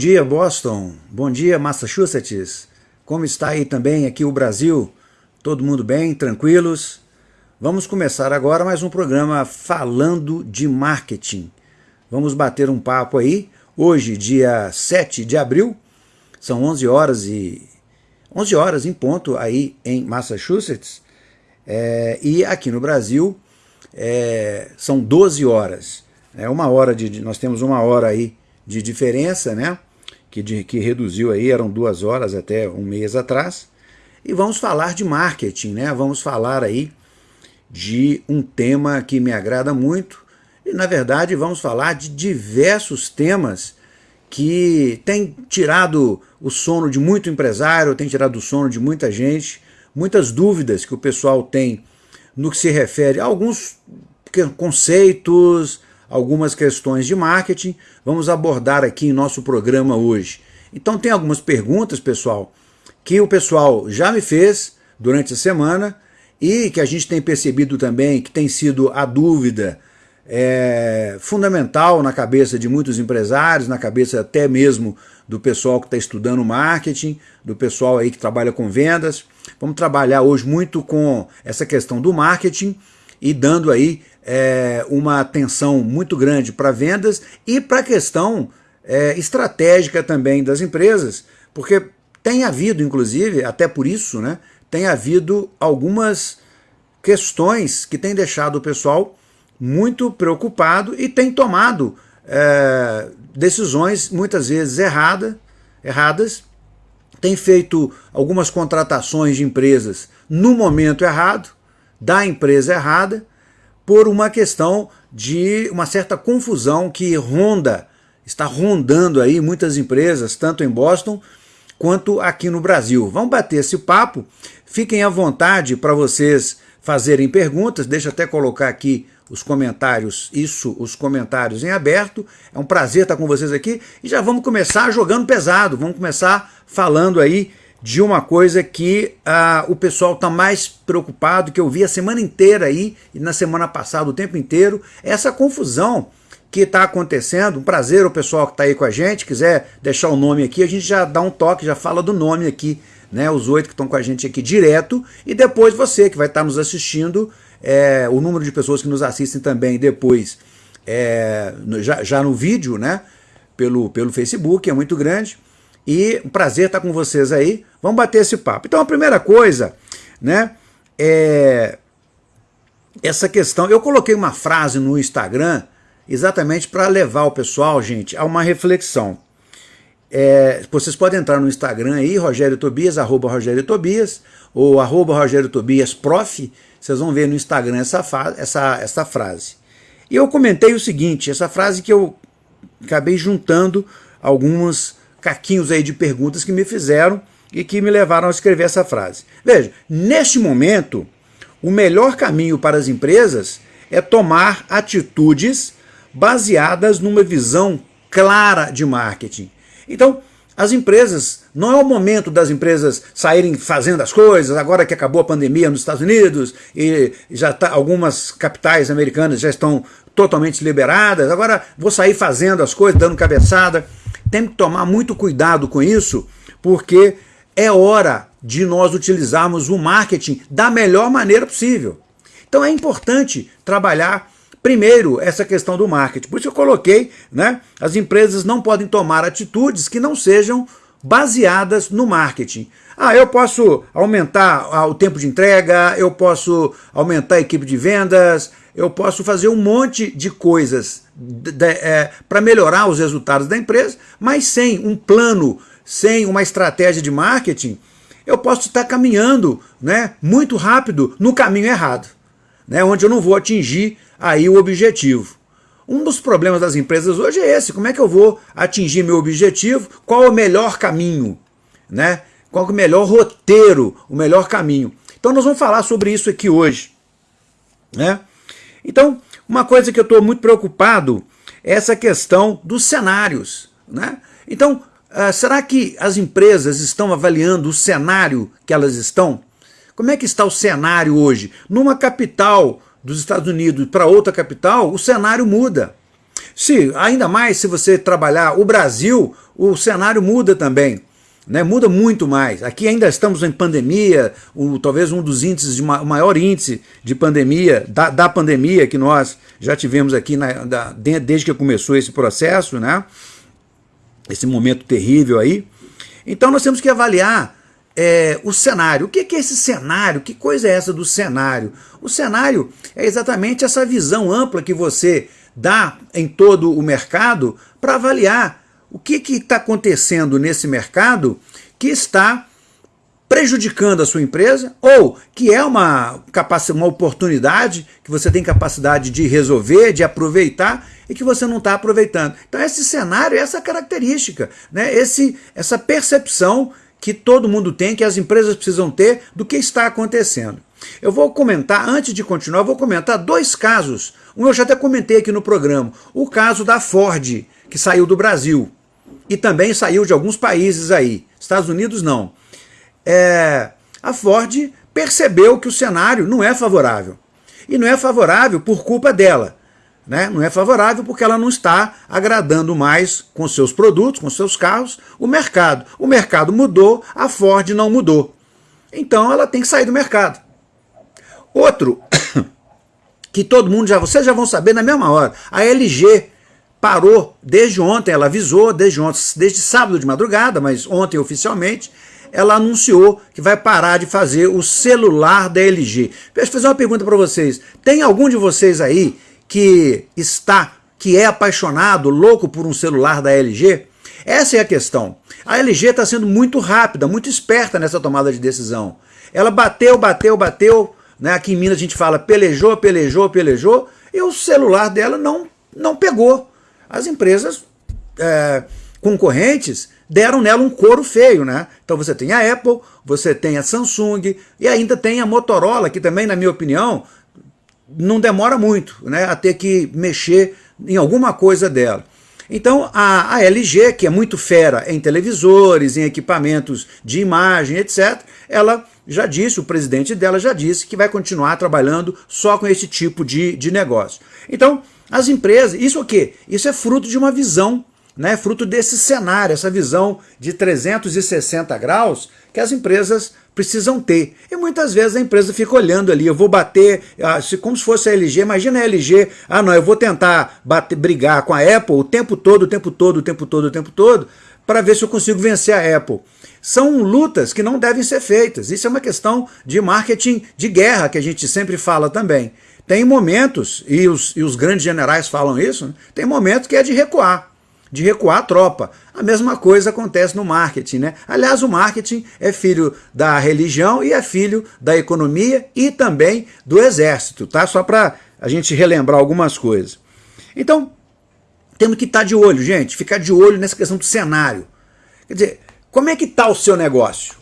Dia, Boston. Bom dia, Massachusetts. Como está aí também aqui o Brasil? Todo mundo bem? Tranquilos? Vamos começar agora mais um programa falando de marketing. Vamos bater um papo aí. Hoje, dia 7 de abril, são 11 horas e 11 horas em ponto aí em Massachusetts. É, e aqui no Brasil é, são 12 horas. É uma hora de, nós temos uma hora aí de diferença, né? Que, de, que reduziu aí, eram duas horas até um mês atrás. E vamos falar de marketing, né? Vamos falar aí de um tema que me agrada muito. E na verdade vamos falar de diversos temas que têm tirado o sono de muito empresário, tem tirado o sono de muita gente, muitas dúvidas que o pessoal tem no que se refere a alguns conceitos, algumas questões de marketing, vamos abordar aqui em nosso programa hoje. Então tem algumas perguntas, pessoal, que o pessoal já me fez durante a semana e que a gente tem percebido também que tem sido a dúvida é, fundamental na cabeça de muitos empresários, na cabeça até mesmo do pessoal que está estudando marketing, do pessoal aí que trabalha com vendas. Vamos trabalhar hoje muito com essa questão do marketing e dando aí é, uma atenção muito grande para vendas e para a questão é, estratégica também das empresas, porque tem havido, inclusive, até por isso, né, tem havido algumas questões que têm deixado o pessoal muito preocupado e tem tomado é, decisões muitas vezes errada, erradas, tem feito algumas contratações de empresas no momento errado, da empresa errada, por uma questão de uma certa confusão que ronda, está rondando aí muitas empresas, tanto em Boston quanto aqui no Brasil. Vamos bater esse papo, fiquem à vontade para vocês fazerem perguntas, deixa até colocar aqui os comentários, isso, os comentários em aberto. É um prazer estar com vocês aqui e já vamos começar jogando pesado, vamos começar falando aí de uma coisa que ah, o pessoal está mais preocupado, que eu vi a semana inteira aí, e na semana passada o tempo inteiro, essa confusão que está acontecendo. Um prazer o pessoal que está aí com a gente, quiser deixar o nome aqui, a gente já dá um toque, já fala do nome aqui, né? Os oito que estão com a gente aqui direto, e depois você que vai estar tá nos assistindo, é, o número de pessoas que nos assistem também depois, é, já, já no vídeo, né? Pelo, pelo Facebook, é muito grande. E um prazer estar com vocês aí. Vamos bater esse papo. Então a primeira coisa, né, é essa questão. Eu coloquei uma frase no Instagram exatamente para levar o pessoal, gente, a uma reflexão. É, vocês podem entrar no Instagram aí, Rogério Tobias, arroba Rogério Tobias, ou arroba Rogério Tobias Prof, vocês vão ver no Instagram essa, essa, essa frase. E eu comentei o seguinte, essa frase que eu acabei juntando algumas caquinhos aí de perguntas que me fizeram e que me levaram a escrever essa frase. Veja, neste momento, o melhor caminho para as empresas é tomar atitudes baseadas numa visão clara de marketing. Então, as empresas, não é o momento das empresas saírem fazendo as coisas, agora que acabou a pandemia nos Estados Unidos e já tá, algumas capitais americanas já estão totalmente liberadas, agora vou sair fazendo as coisas, dando cabeçada. Tem que tomar muito cuidado com isso, porque é hora de nós utilizarmos o marketing da melhor maneira possível. Então é importante trabalhar primeiro essa questão do marketing. Por isso eu coloquei, né, as empresas não podem tomar atitudes que não sejam baseadas no marketing. Ah, eu posso aumentar ah, o tempo de entrega, eu posso aumentar a equipe de vendas, eu posso fazer um monte de coisas é, para melhorar os resultados da empresa, mas sem um plano, sem uma estratégia de marketing, eu posso estar caminhando né, muito rápido no caminho errado, né, onde eu não vou atingir aí o objetivo. Um dos problemas das empresas hoje é esse, como é que eu vou atingir meu objetivo, qual o melhor caminho, né? qual o melhor roteiro, o melhor caminho. Então nós vamos falar sobre isso aqui hoje. Né? Então, uma coisa que eu estou muito preocupado é essa questão dos cenários. Né? Então, uh, será que as empresas estão avaliando o cenário que elas estão? Como é que está o cenário hoje? Numa capital dos Estados Unidos para outra capital, o cenário muda. Se, ainda mais se você trabalhar o Brasil, o cenário muda também. Né, muda muito mais. Aqui ainda estamos em pandemia, o, talvez um dos índices, de o maior índice de pandemia, da, da pandemia que nós já tivemos aqui na, da, desde que começou esse processo, né, esse momento terrível aí. Então nós temos que avaliar é, o cenário. O que é esse cenário? Que coisa é essa do cenário? O cenário é exatamente essa visão ampla que você dá em todo o mercado para avaliar o que está acontecendo nesse mercado que está prejudicando a sua empresa ou que é uma, uma oportunidade que você tem capacidade de resolver, de aproveitar e que você não está aproveitando. Então esse cenário, essa característica, né? esse, essa percepção que todo mundo tem, que as empresas precisam ter do que está acontecendo. Eu vou comentar, antes de continuar, vou comentar dois casos. Um eu já até comentei aqui no programa. O caso da Ford, que saiu do Brasil. E também saiu de alguns países aí. Estados Unidos não. É, a Ford percebeu que o cenário não é favorável. E não é favorável por culpa dela. Né? Não é favorável porque ela não está agradando mais com seus produtos, com seus carros, o mercado. O mercado mudou, a Ford não mudou. Então ela tem que sair do mercado. Outro, que todo mundo já, vocês já vão saber na mesma hora, a LG parou desde ontem, ela avisou desde ontem, desde sábado de madrugada, mas ontem oficialmente, ela anunciou que vai parar de fazer o celular da LG. Deixa eu fazer uma pergunta para vocês. Tem algum de vocês aí que está, que é apaixonado, louco por um celular da LG? Essa é a questão. A LG está sendo muito rápida, muito esperta nessa tomada de decisão. Ela bateu, bateu, bateu, né? aqui em Minas a gente fala pelejou, pelejou, pelejou, e o celular dela não, não pegou. As empresas é, concorrentes deram nela um couro feio, né? Então você tem a Apple, você tem a Samsung e ainda tem a Motorola, que também, na minha opinião, não demora muito né, a ter que mexer em alguma coisa dela. Então a, a, LG, que é muito fera em televisores, em equipamentos de imagem, etc., ela já disse, o presidente dela já disse que vai continuar trabalhando só com esse tipo de, de negócio. Então, as empresas, isso o quê? Isso é fruto de uma visão, né, fruto desse cenário, essa visão de 360 graus que as empresas precisam ter. E muitas vezes a empresa fica olhando ali, eu vou bater, ah, como se fosse a LG, imagina a LG, ah não, eu vou tentar bater, brigar com a Apple o tempo todo, o tempo todo, o tempo todo, o tempo todo, para ver se eu consigo vencer a Apple. São lutas que não devem ser feitas. Isso é uma questão de marketing de guerra, que a gente sempre fala também. Tem momentos, e os, e os grandes generais falam isso, né? tem momentos que é de recuar de recuar a tropa. A mesma coisa acontece no marketing. Né? Aliás, o marketing é filho da religião e é filho da economia e também do exército, tá? só para a gente relembrar algumas coisas. Então, temos que estar tá de olho, gente, ficar de olho nessa questão do cenário. Quer dizer, como é que está o seu negócio?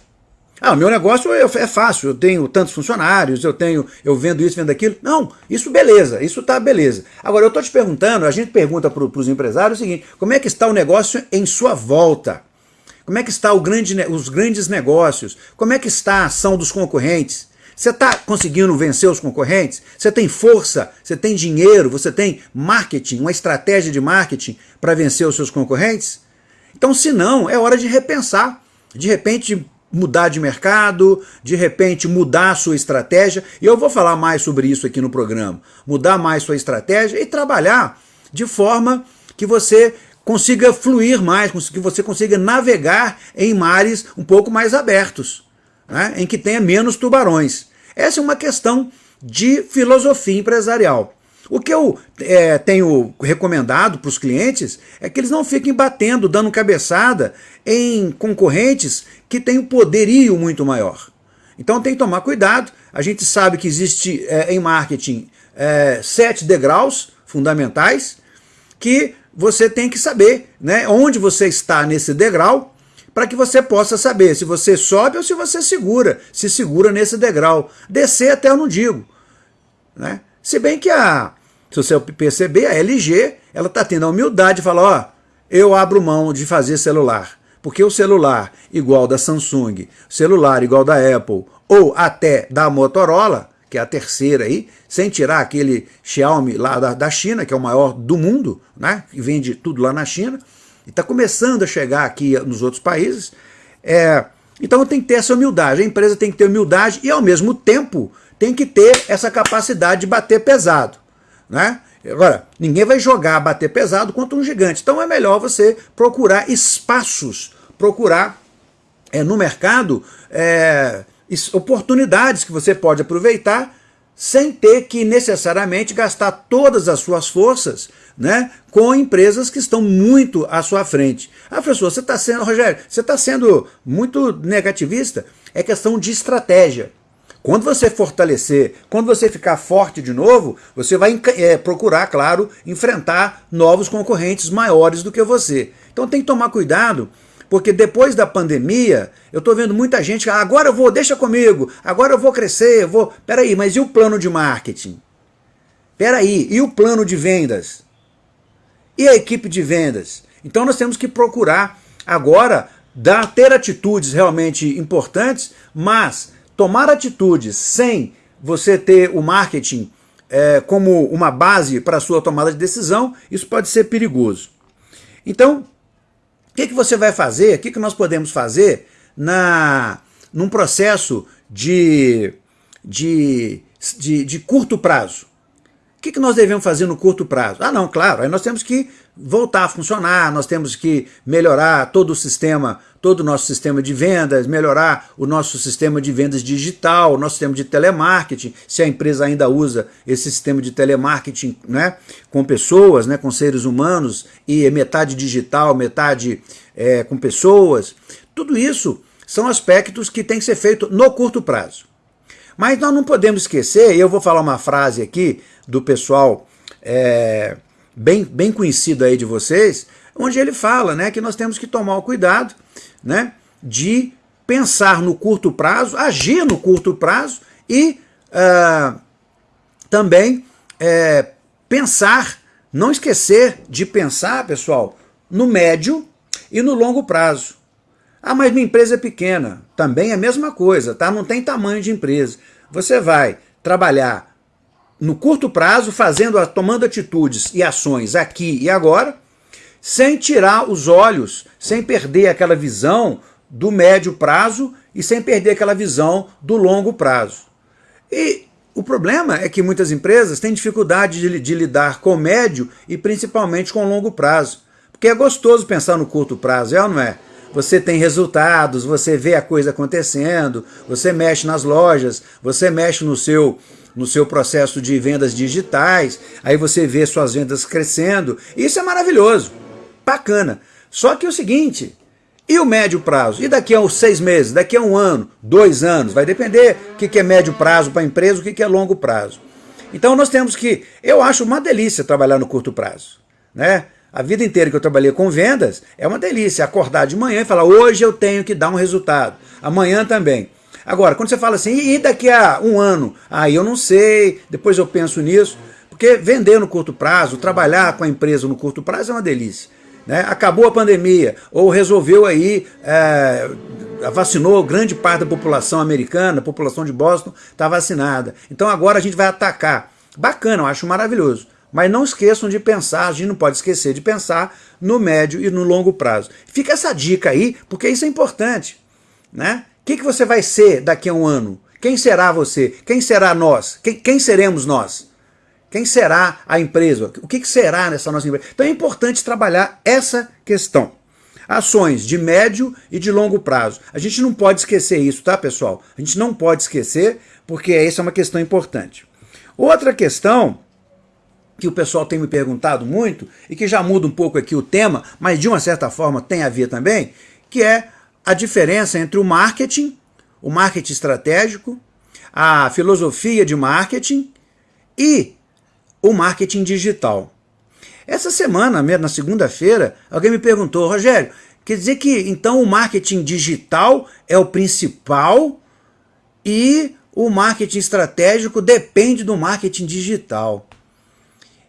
Ah, o meu negócio é, é fácil, eu tenho tantos funcionários, eu tenho, eu vendo isso, vendo aquilo. Não, isso beleza, isso tá beleza. Agora, eu estou te perguntando, a gente pergunta para os empresários o seguinte, como é que está o negócio em sua volta? Como é que está grande, os grandes negócios? Como é que está a ação dos concorrentes? Você está conseguindo vencer os concorrentes? Você tem força, você tem dinheiro, você tem marketing, uma estratégia de marketing para vencer os seus concorrentes? Então, se não, é hora de repensar. De repente, mudar de mercado, de repente mudar a sua estratégia, e eu vou falar mais sobre isso aqui no programa, mudar mais sua estratégia e trabalhar de forma que você consiga fluir mais, que você consiga navegar em mares um pouco mais abertos, né, em que tenha menos tubarões. Essa é uma questão de filosofia empresarial. O que eu é, tenho recomendado para os clientes é que eles não fiquem batendo, dando cabeçada em concorrentes que têm um poderio muito maior. Então tem que tomar cuidado. A gente sabe que existe é, em marketing é, sete degraus fundamentais que você tem que saber né, onde você está nesse degrau para que você possa saber se você sobe ou se você segura, se segura nesse degrau. Descer até eu não digo. Né? Se bem que a, se você perceber, a LG ela está tendo a humildade de falar, ó, eu abro mão de fazer celular. Porque o celular igual da Samsung, celular igual da Apple, ou até da Motorola, que é a terceira aí, sem tirar aquele Xiaomi lá da, da China, que é o maior do mundo, né, que vende tudo lá na China, e está começando a chegar aqui nos outros países. É, então tem que ter essa humildade, a empresa tem que ter humildade e ao mesmo tempo tem que ter essa capacidade de bater pesado. Né? Agora, ninguém vai jogar bater pesado contra um gigante, então é melhor você procurar espaços, procurar é, no mercado é, oportunidades que você pode aproveitar sem ter que necessariamente gastar todas as suas forças né, com empresas que estão muito à sua frente. Ah, professor, você está sendo, Rogério, você está sendo muito negativista? É questão de estratégia. Quando você fortalecer, quando você ficar forte de novo, você vai é, procurar, claro, enfrentar novos concorrentes maiores do que você. Então tem que tomar cuidado porque depois da pandemia, eu estou vendo muita gente, ah, agora eu vou, deixa comigo, agora eu vou crescer, eu vou... Peraí, mas e o plano de marketing? Peraí, e o plano de vendas? E a equipe de vendas? Então nós temos que procurar agora dar, ter atitudes realmente importantes, mas tomar atitudes sem você ter o marketing é, como uma base para a sua tomada de decisão, isso pode ser perigoso. Então, que, que você vai fazer, o que, que nós podemos fazer na, num processo de, de, de, de curto prazo? O que, que nós devemos fazer no curto prazo? Ah, não, claro, aí nós temos que voltar a funcionar, nós temos que melhorar todo o sistema, todo o nosso sistema de vendas, melhorar o nosso sistema de vendas digital, o nosso sistema de telemarketing, se a empresa ainda usa esse sistema de telemarketing né, com pessoas, né, com seres humanos, e é metade digital, metade é, com pessoas. Tudo isso são aspectos que têm que ser feitos no curto prazo. Mas nós não podemos esquecer, e eu vou falar uma frase aqui do pessoal é, bem, bem conhecido aí de vocês, onde ele fala né, que nós temos que tomar o cuidado né, de pensar no curto prazo, agir no curto prazo e uh, também é, pensar, não esquecer de pensar, pessoal, no médio e no longo prazo. Ah, mas minha empresa é pequena. Também é a mesma coisa, tá? Não tem tamanho de empresa. Você vai trabalhar no curto prazo, fazendo, tomando atitudes e ações aqui e agora, sem tirar os olhos, sem perder aquela visão do médio prazo e sem perder aquela visão do longo prazo. E o problema é que muitas empresas têm dificuldade de, de lidar com o médio e principalmente com o longo prazo. Porque é gostoso pensar no curto prazo, é ou não é? Você tem resultados, você vê a coisa acontecendo, você mexe nas lojas, você mexe no seu no seu processo de vendas digitais, aí você vê suas vendas crescendo. Isso é maravilhoso, bacana. Só que é o seguinte, e o médio prazo? E daqui a uns seis meses, daqui a um ano, dois anos? Vai depender o que é médio prazo para a empresa, o que é longo prazo. Então nós temos que, eu acho uma delícia trabalhar no curto prazo. Né? A vida inteira que eu trabalhei com vendas, é uma delícia acordar de manhã e falar, hoje eu tenho que dar um resultado, amanhã também. Agora, quando você fala assim, e daqui a um ano? Aí eu não sei, depois eu penso nisso. Porque vender no curto prazo, trabalhar com a empresa no curto prazo é uma delícia. Né? Acabou a pandemia, ou resolveu aí, é, vacinou grande parte da população americana, a população de Boston está vacinada. Então agora a gente vai atacar. Bacana, eu acho maravilhoso. Mas não esqueçam de pensar, a gente não pode esquecer de pensar no médio e no longo prazo. Fica essa dica aí, porque isso é importante. Né? que, que você vai ser daqui a um ano? Quem será você? Quem será nós? Quem, quem seremos nós? Quem será a empresa? O que, será nessa nossa empresa? Então é importante trabalhar essa questão. Ações de médio e de longo prazo. A gente não pode esquecer isso, tá, pessoal? A gente não pode esquecer, porque essa é uma questão importante. Outra questão que o pessoal tem me perguntado muito, e que já muda um pouco aqui o tema, mas de uma certa forma tem a ver também, que é a diferença entre o marketing, o marketing estratégico, a filosofia de marketing e o marketing digital. Essa semana, na segunda-feira, alguém me perguntou, Rogério, quer dizer que então o marketing digital é o principal e o marketing estratégico depende do marketing digital?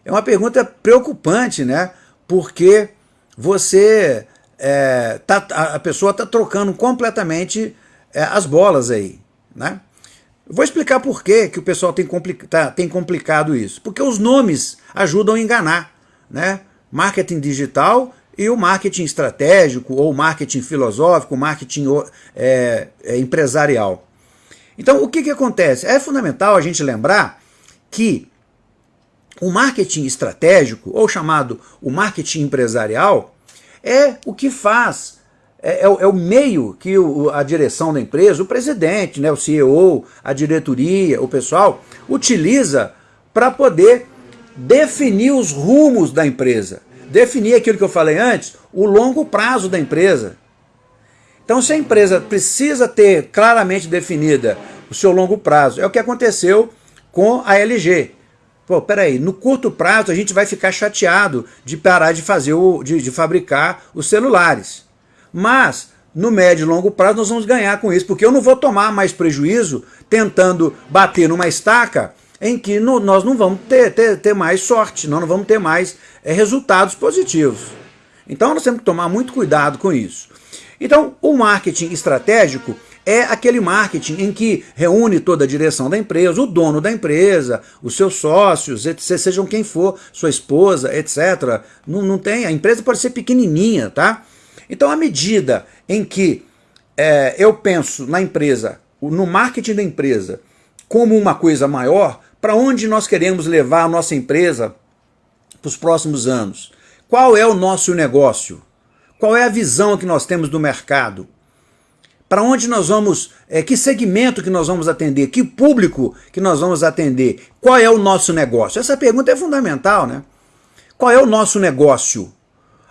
É uma pergunta preocupante, né? Porque você é, tá, a pessoa está trocando completamente é, as bolas aí. Né? Vou explicar por que, que o pessoal tem, tá, tem complicado isso. Porque os nomes ajudam a enganar. Né? Marketing digital e o marketing estratégico, ou marketing filosófico, marketing é, é, empresarial. Então, o que, que acontece? É fundamental a gente lembrar que o marketing estratégico, ou chamado o marketing empresarial, é o que faz é, é, é, o meio que o, a direção da empresa, o presidente, né, o CEO, a diretoria, o pessoal, utiliza para poder definir os rumos da empresa. Definir aquilo que eu falei antes, o longo prazo da empresa. Então, se a empresa precisa ter claramente definida o seu longo prazo, é o que aconteceu com a LG. Pô, peraí, no curto prazo a gente vai ficar chateado de parar de fazer o, de, de fabricar os celulares. Mas no médio e longo prazo nós vamos ganhar com isso, porque eu não vou tomar mais prejuízo tentando bater numa estaca em que no, nós não vamos ter, ter, ter mais sorte, nós não vamos ter mais é, resultados positivos. Então nós temos que tomar muito cuidado com isso. Então o marketing estratégico é aquele marketing em que reúne toda a direção da empresa, o dono da empresa, os seus sócios, etc, sejam quem for, sua esposa, etc. Não, não tem, a empresa pode ser pequenininha, tá? Então, à medida em que é, eu penso na empresa, no marketing da empresa, como uma coisa maior, para onde nós queremos levar a nossa empresa para os próximos anos? Qual é o nosso negócio? Qual é a visão que nós temos do mercado? Para onde nós vamos, é, que segmento que nós vamos atender, que público que nós vamos atender, qual é o nosso negócio? Essa pergunta é fundamental, né? Qual é o nosso negócio?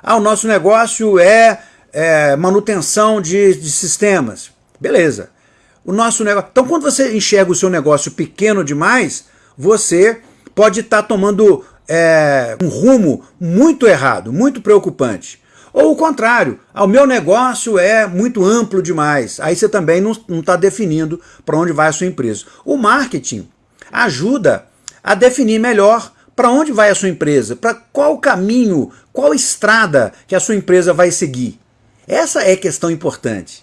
Ah, o nosso negócio é, é manutenção de, de sistemas. Beleza. O nosso negócio. Então, quando você enxerga o seu negócio pequeno demais, você pode estar tá tomando é, um rumo muito errado, muito preocupante. Ou o contrário, ah, o meu negócio é muito amplo demais. Aí você também não está definindo para onde vai a sua empresa. O marketing ajuda a definir melhor para onde vai a sua empresa, para qual caminho, qual estrada que a sua empresa vai seguir. Essa é a questão importante.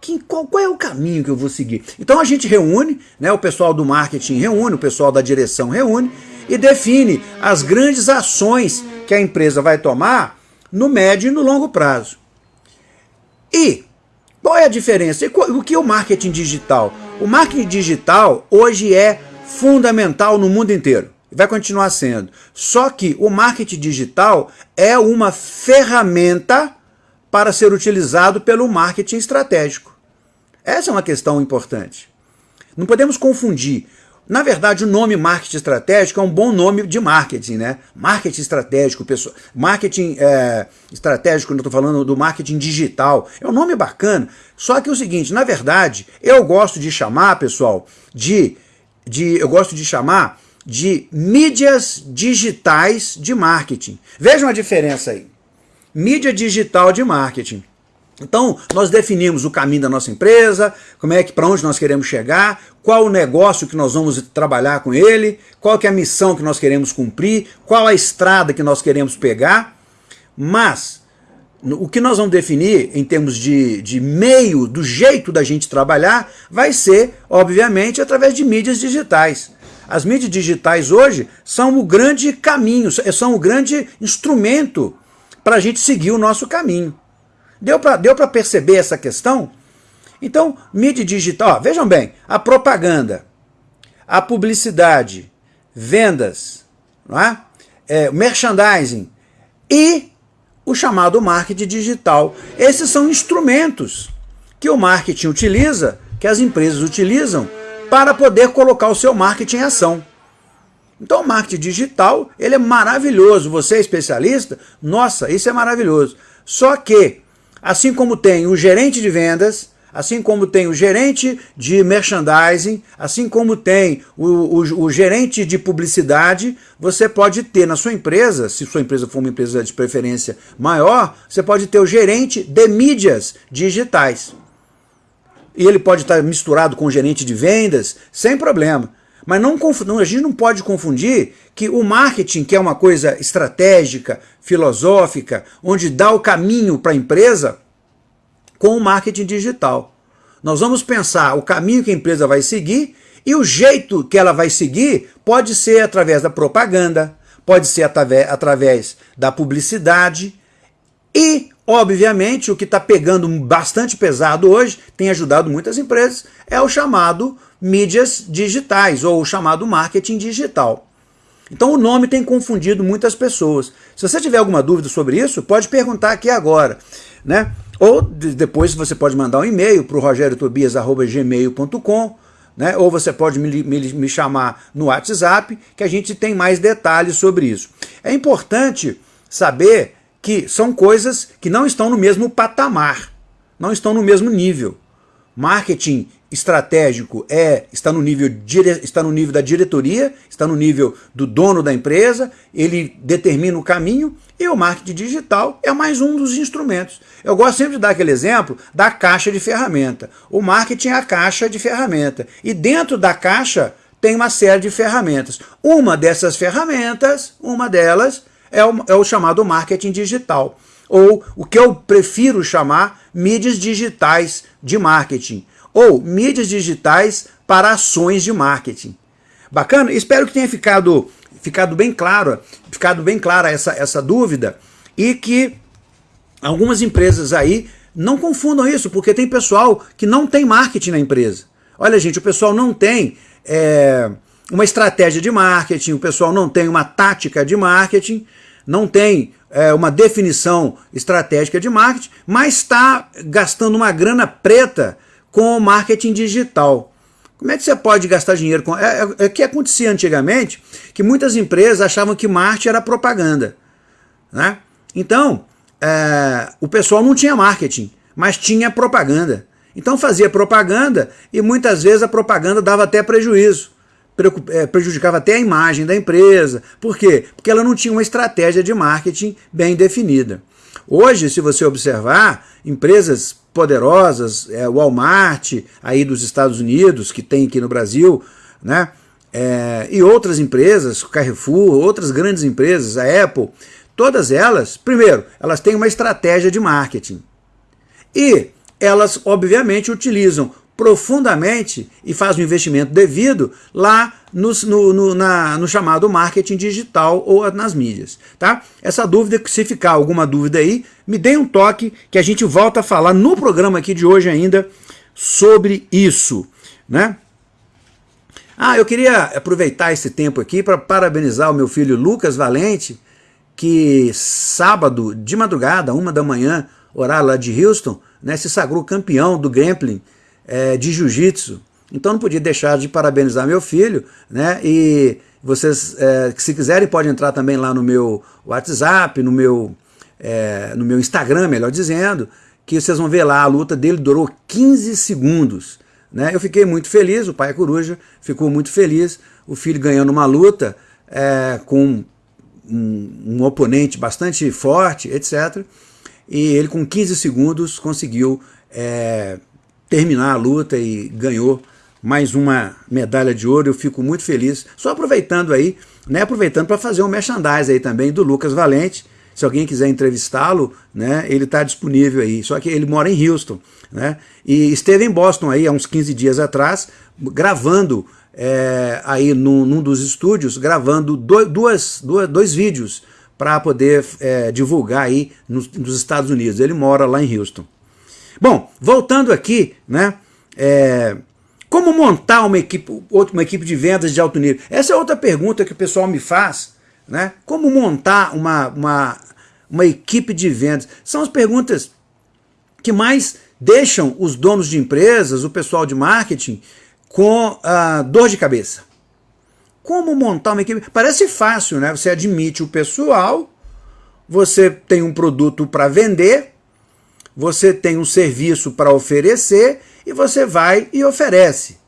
Que, qual, qual, é o caminho que eu vou seguir? Então a gente reúne, né, o pessoal do marketing reúne, o pessoal da direção reúne e define as grandes ações que a empresa vai tomar no médio e no longo prazo. E qual é a diferença? O que é o marketing digital? O marketing digital hoje é fundamental no mundo inteiro vai continuar sendo. Só que o marketing digital é uma ferramenta para ser utilizado pelo marketing estratégico. Essa é uma questão importante. Não podemos confundir. Na verdade, o nome marketing estratégico é um bom nome de marketing, né? Marketing estratégico, pessoal. Marketing é, estratégico, eu estou falando do marketing digital, é um nome bacana. Só que é o seguinte, na verdade, eu gosto de chamar, pessoal, de, de eu gosto de chamar de mídias digitais de marketing. Vejam a diferença aí. Mídia digital de marketing. Então, nós definimos o caminho da nossa empresa, como é que para onde nós queremos chegar, qual o negócio que nós vamos trabalhar com ele, qual que é a missão que nós queremos cumprir, qual a estrada que nós queremos pegar. Mas o que nós vamos definir em termos de, de meio, do jeito da gente trabalhar, vai ser, obviamente, através de mídias digitais. As mídias digitais hoje são o grande caminho, são o grande instrumento para a gente seguir o nosso caminho. Deu para deu perceber essa questão? Então, mídia digital, ó, vejam bem, a propaganda, a publicidade, vendas, não é? É, merchandising e o chamado marketing digital. Esses são instrumentos que o marketing utiliza, que as empresas utilizam para poder colocar o seu marketing em ação. Então o marketing digital, ele é maravilhoso. Você é especialista? Nossa, isso é maravilhoso. Só que, assim como tem o gerente de vendas, assim como tem o gerente de merchandising, assim como tem o, o, o, gerente de publicidade, você pode ter na sua empresa, se sua empresa for uma empresa de preferência maior, você pode ter o gerente de mídias digitais e ele pode estar misturado com o gerente de vendas, sem problema. Mas não, a gente não pode confundir que o marketing, que é uma coisa estratégica, filosófica, onde dá o caminho para a empresa, com o marketing digital. Nós vamos pensar o caminho que a empresa vai seguir E o jeito que ela vai seguir pode ser através da propaganda, pode ser através da publicidade e, obviamente, o que está pegando bastante pesado hoje, tem ajudado muitas empresas, é o chamado mídias digitais ou o chamado marketing digital. Então o nome tem confundido muitas pessoas. Se você tiver alguma dúvida sobre isso, pode perguntar aqui agora. Né? Ou depois você pode mandar um e-mail para o rogeriotobias.gmail.com né? ou você pode me, me, me chamar no WhatsApp, que a gente tem mais detalhes sobre isso. É importante saber que são coisas que não estão no mesmo patamar, não estão no mesmo nível. Marketing estratégico é está no nível está no nível da diretoria, está no nível do dono da empresa, ele determina o caminho e o marketing digital é mais um dos instrumentos. Eu gosto sempre de dar aquele exemplo da caixa de ferramenta. O marketing é a caixa de ferramenta e dentro da caixa tem uma série de ferramentas. Uma dessas ferramentas, uma delas é o, é o chamado marketing digital ou o que eu prefiro chamar mídias digitais de marketing ou mídias digitais para ações de marketing. Bacana? Espero que tenha ficado, ficado bem claro, ficado bem clara essa, essa dúvida e que algumas empresas aí não confundam isso, porque tem pessoal que não tem marketing na empresa. Olha, gente, o pessoal não tem é, uma estratégia de marketing, o pessoal não tem uma tática de marketing, não tem é, uma definição estratégica de marketing, mas está gastando uma grana preta com o marketing digital. Como é que você pode gastar dinheiro com... É, é, é que acontecia antigamente, que muitas empresas achavam que marketing era propaganda. Né? Então, é, o pessoal não tinha marketing, mas tinha propaganda. Então fazia propaganda e muitas vezes a propaganda dava até prejuízo. É, prejudicava até a imagem da empresa. Por quê? Porque ela não tinha uma estratégia de marketing bem definida. Hoje, se você observar, empresas poderosas, é, Walmart, aí dos Estados Unidos, que tem aqui no Brasil, né? É, e outras empresas, Carrefour, outras grandes empresas, a Apple, todas elas, primeiro, elas têm uma estratégia de marketing. E elas, obviamente, utilizam profundamente e faz um investimento devido lá no, no, na, no, chamado marketing digital ou nas mídias. Tá? Essa dúvida, se ficar alguma dúvida aí, me dê um toque que a gente volta a falar no programa aqui de hoje ainda sobre isso. Né? Ah, eu queria aproveitar esse tempo aqui para parabenizar o meu filho Lucas Valente, que sábado de madrugada, uma da manhã, horário lá de Houston, né, se sagrou campeão do Grappling é, de jiu-jitsu. Então não podia deixar de parabenizar meu filho, né? E vocês, é, se quiserem, podem entrar também lá no meu WhatsApp, no meu, é, no meu Instagram, melhor dizendo, que vocês vão ver lá, a luta dele durou 15 segundos. Né? Eu fiquei muito feliz, o pai é coruja ficou muito feliz, o filho ganhando uma luta é, com um, um, oponente bastante forte, etc. E ele com 15 segundos conseguiu é, terminar a luta e ganhou mais uma medalha de ouro, eu fico muito feliz. Só aproveitando aí, né, aproveitando para fazer um merchandise aí também do Lucas Valente, se alguém quiser entrevistá-lo, né, ele está disponível aí, só que ele mora em Houston, né, e esteve em Boston aí há uns 15 dias atrás, gravando é, aí num, num, dos estúdios, gravando do, duas, duas, dois vídeos para poder é, divulgar aí nos, nos Estados Unidos, ele mora lá em Houston. Bom, voltando aqui, né? É, como montar uma equipe, uma equipe de vendas de alto nível? Essa é outra pergunta que o pessoal me faz. Né? Como montar uma, uma, uma equipe de vendas? São as perguntas que mais deixam os donos de empresas, o pessoal de marketing, com ah, dor de cabeça. Como montar uma equipe? Parece fácil, né? Você admite o pessoal, você tem um produto para vender, você tem um serviço para oferecer e você vai e oferece.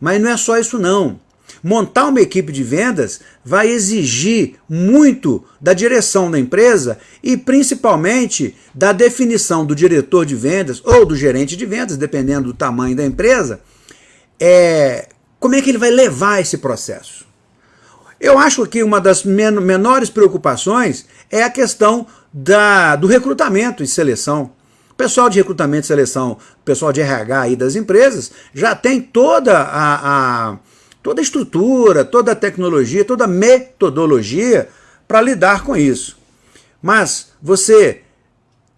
Mas não é só isso não. Montar uma equipe de vendas vai exigir muito da direção da empresa e principalmente da definição do diretor de vendas ou do gerente de vendas, dependendo do tamanho da empresa, é, como é que ele vai levar esse processo. Eu acho que uma das menores preocupações é a questão da, do recrutamento e seleção pessoal de recrutamento e seleção, pessoal de RH aí das empresas, já tem toda a, a, toda a estrutura, toda a tecnologia, toda a metodologia para lidar com isso. Mas você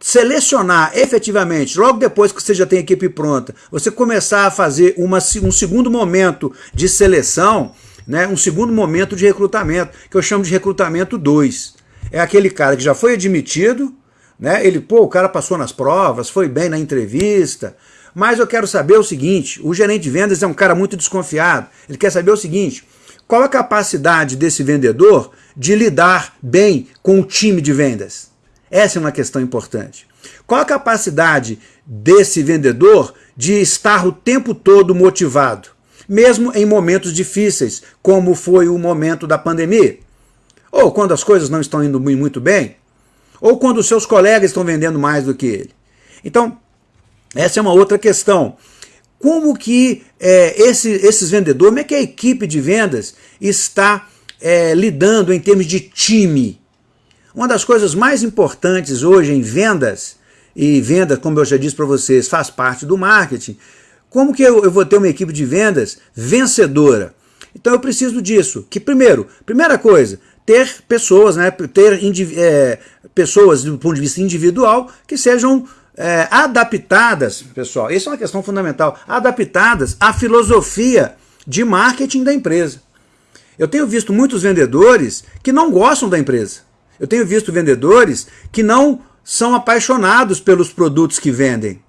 selecionar efetivamente, logo depois que você já tem a equipe pronta, você começar a fazer uma, um segundo momento de seleção, né, um segundo momento de recrutamento, que eu chamo de recrutamento 2. É aquele cara que já foi admitido, né, ele, pô, o cara passou nas provas, foi bem na entrevista, mas eu quero saber o seguinte, o gerente de vendas é um cara muito desconfiado, ele quer saber o seguinte, qual a capacidade desse vendedor de lidar bem com o time de vendas? Essa é uma questão importante. Qual a capacidade desse vendedor de estar o tempo todo motivado, mesmo em momentos difíceis, como foi o momento da pandemia? Ou quando as coisas não estão indo muito bem? Ou quando os seus colegas estão vendendo mais do que ele? Então, essa é uma outra questão. Como que é, esse, esses vendedores, como é que a equipe de vendas está é, lidando em termos de time? Uma das coisas mais importantes hoje em vendas, e venda, como eu já disse para vocês, faz parte do marketing, como que eu, eu, vou ter uma equipe de vendas vencedora? Então eu preciso disso, que primeiro, primeira coisa, ter pessoas, né, ter é, pessoas do ponto de vista individual que sejam é, adaptadas, pessoal, isso é uma questão fundamental, adaptadas à filosofia de marketing da empresa. Eu tenho visto muitos vendedores que não gostam da empresa. Eu tenho visto vendedores que não são apaixonados pelos produtos que vendem.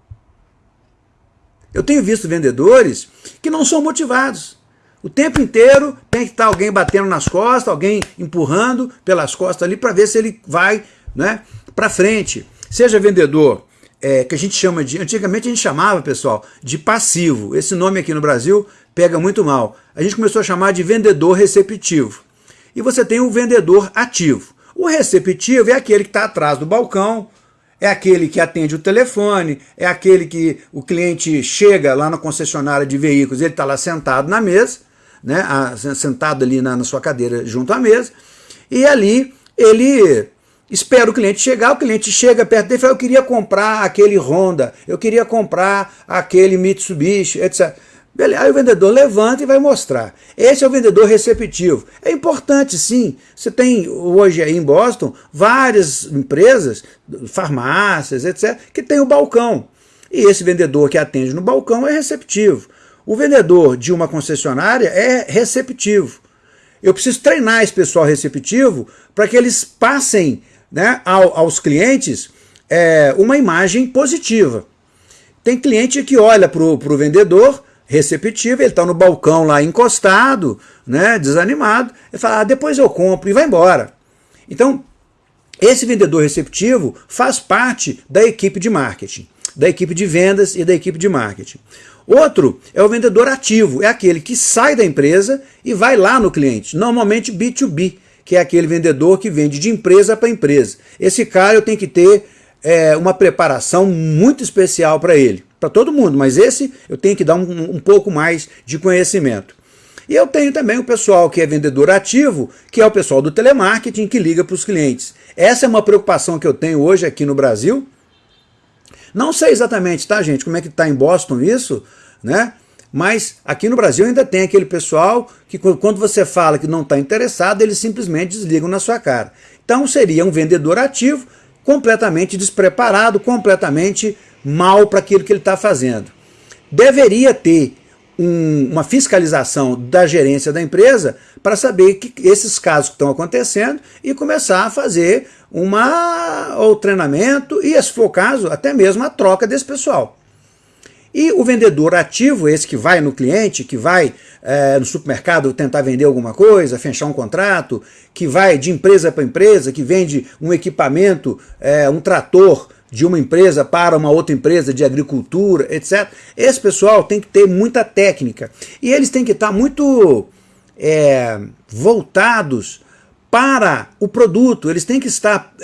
Eu tenho visto vendedores que não são motivados. O tempo inteiro tem que estar alguém batendo nas costas, alguém empurrando pelas costas ali para ver se ele vai né, para frente. Seja vendedor, é, que a gente chama de... Antigamente a gente chamava, pessoal, de passivo. Esse nome aqui no Brasil pega muito mal. A gente começou a chamar de vendedor receptivo. E você tem o vendedor ativo. O receptivo é aquele que está atrás do balcão, é aquele que atende o telefone, é aquele que o cliente chega lá na concessionária de veículos, ele está lá sentado na mesa, né, sentado ali na, na sua cadeira junto à mesa, e ali ele espera o cliente chegar, o cliente chega perto dele e fala, eu queria comprar aquele Honda, eu queria comprar aquele Mitsubishi, etc. Beleza, aí o vendedor levanta e vai mostrar. Esse é o vendedor receptivo. É importante sim. Você tem hoje aí em Boston várias empresas, farmácias, etc., que tem o balcão. E esse vendedor que atende no balcão é receptivo. O vendedor de uma concessionária é receptivo. Eu preciso treinar esse pessoal receptivo para que eles passem né, aos clientes é, uma imagem positiva. Tem cliente que olha para o vendedor receptivo, ele está no balcão lá encostado, né, desanimado, ele fala, ah, depois eu compro e vai embora. Então, esse vendedor receptivo faz parte da equipe de marketing, da equipe de vendas e da equipe de marketing. Outro é o vendedor ativo, é aquele que sai da empresa e vai lá no cliente, normalmente B2B, que é aquele vendedor que vende de empresa para empresa. Esse cara eu tenho que ter é, uma preparação muito especial para ele para todo mundo, mas esse eu tenho que dar um, um pouco mais de conhecimento. E eu tenho também o pessoal que é vendedor ativo, que é o pessoal do telemarketing que liga para os clientes. Essa é uma preocupação que eu tenho hoje aqui no Brasil. Não sei exatamente, tá gente, como é que está em Boston isso, né? Mas aqui no Brasil ainda tem aquele pessoal que quando você fala que não está interessado, eles simplesmente desligam na sua cara. Então seria um vendedor ativo, completamente despreparado, completamente mal para aquilo que ele está fazendo. Deveria ter um, uma fiscalização da gerência da empresa para saber que esses casos que estão acontecendo e começar a fazer uma, o treinamento e, se for o caso, até mesmo a troca desse pessoal. E o vendedor ativo, esse que vai no cliente, que vai é, no supermercado tentar vender alguma coisa, fechar um contrato, que vai de empresa para empresa, que vende um equipamento, é, um trator de uma empresa para uma outra empresa de agricultura, etc. Esse pessoal tem que ter muita técnica. E eles têm que estar muito é, voltados para o produto. Eles têm que estar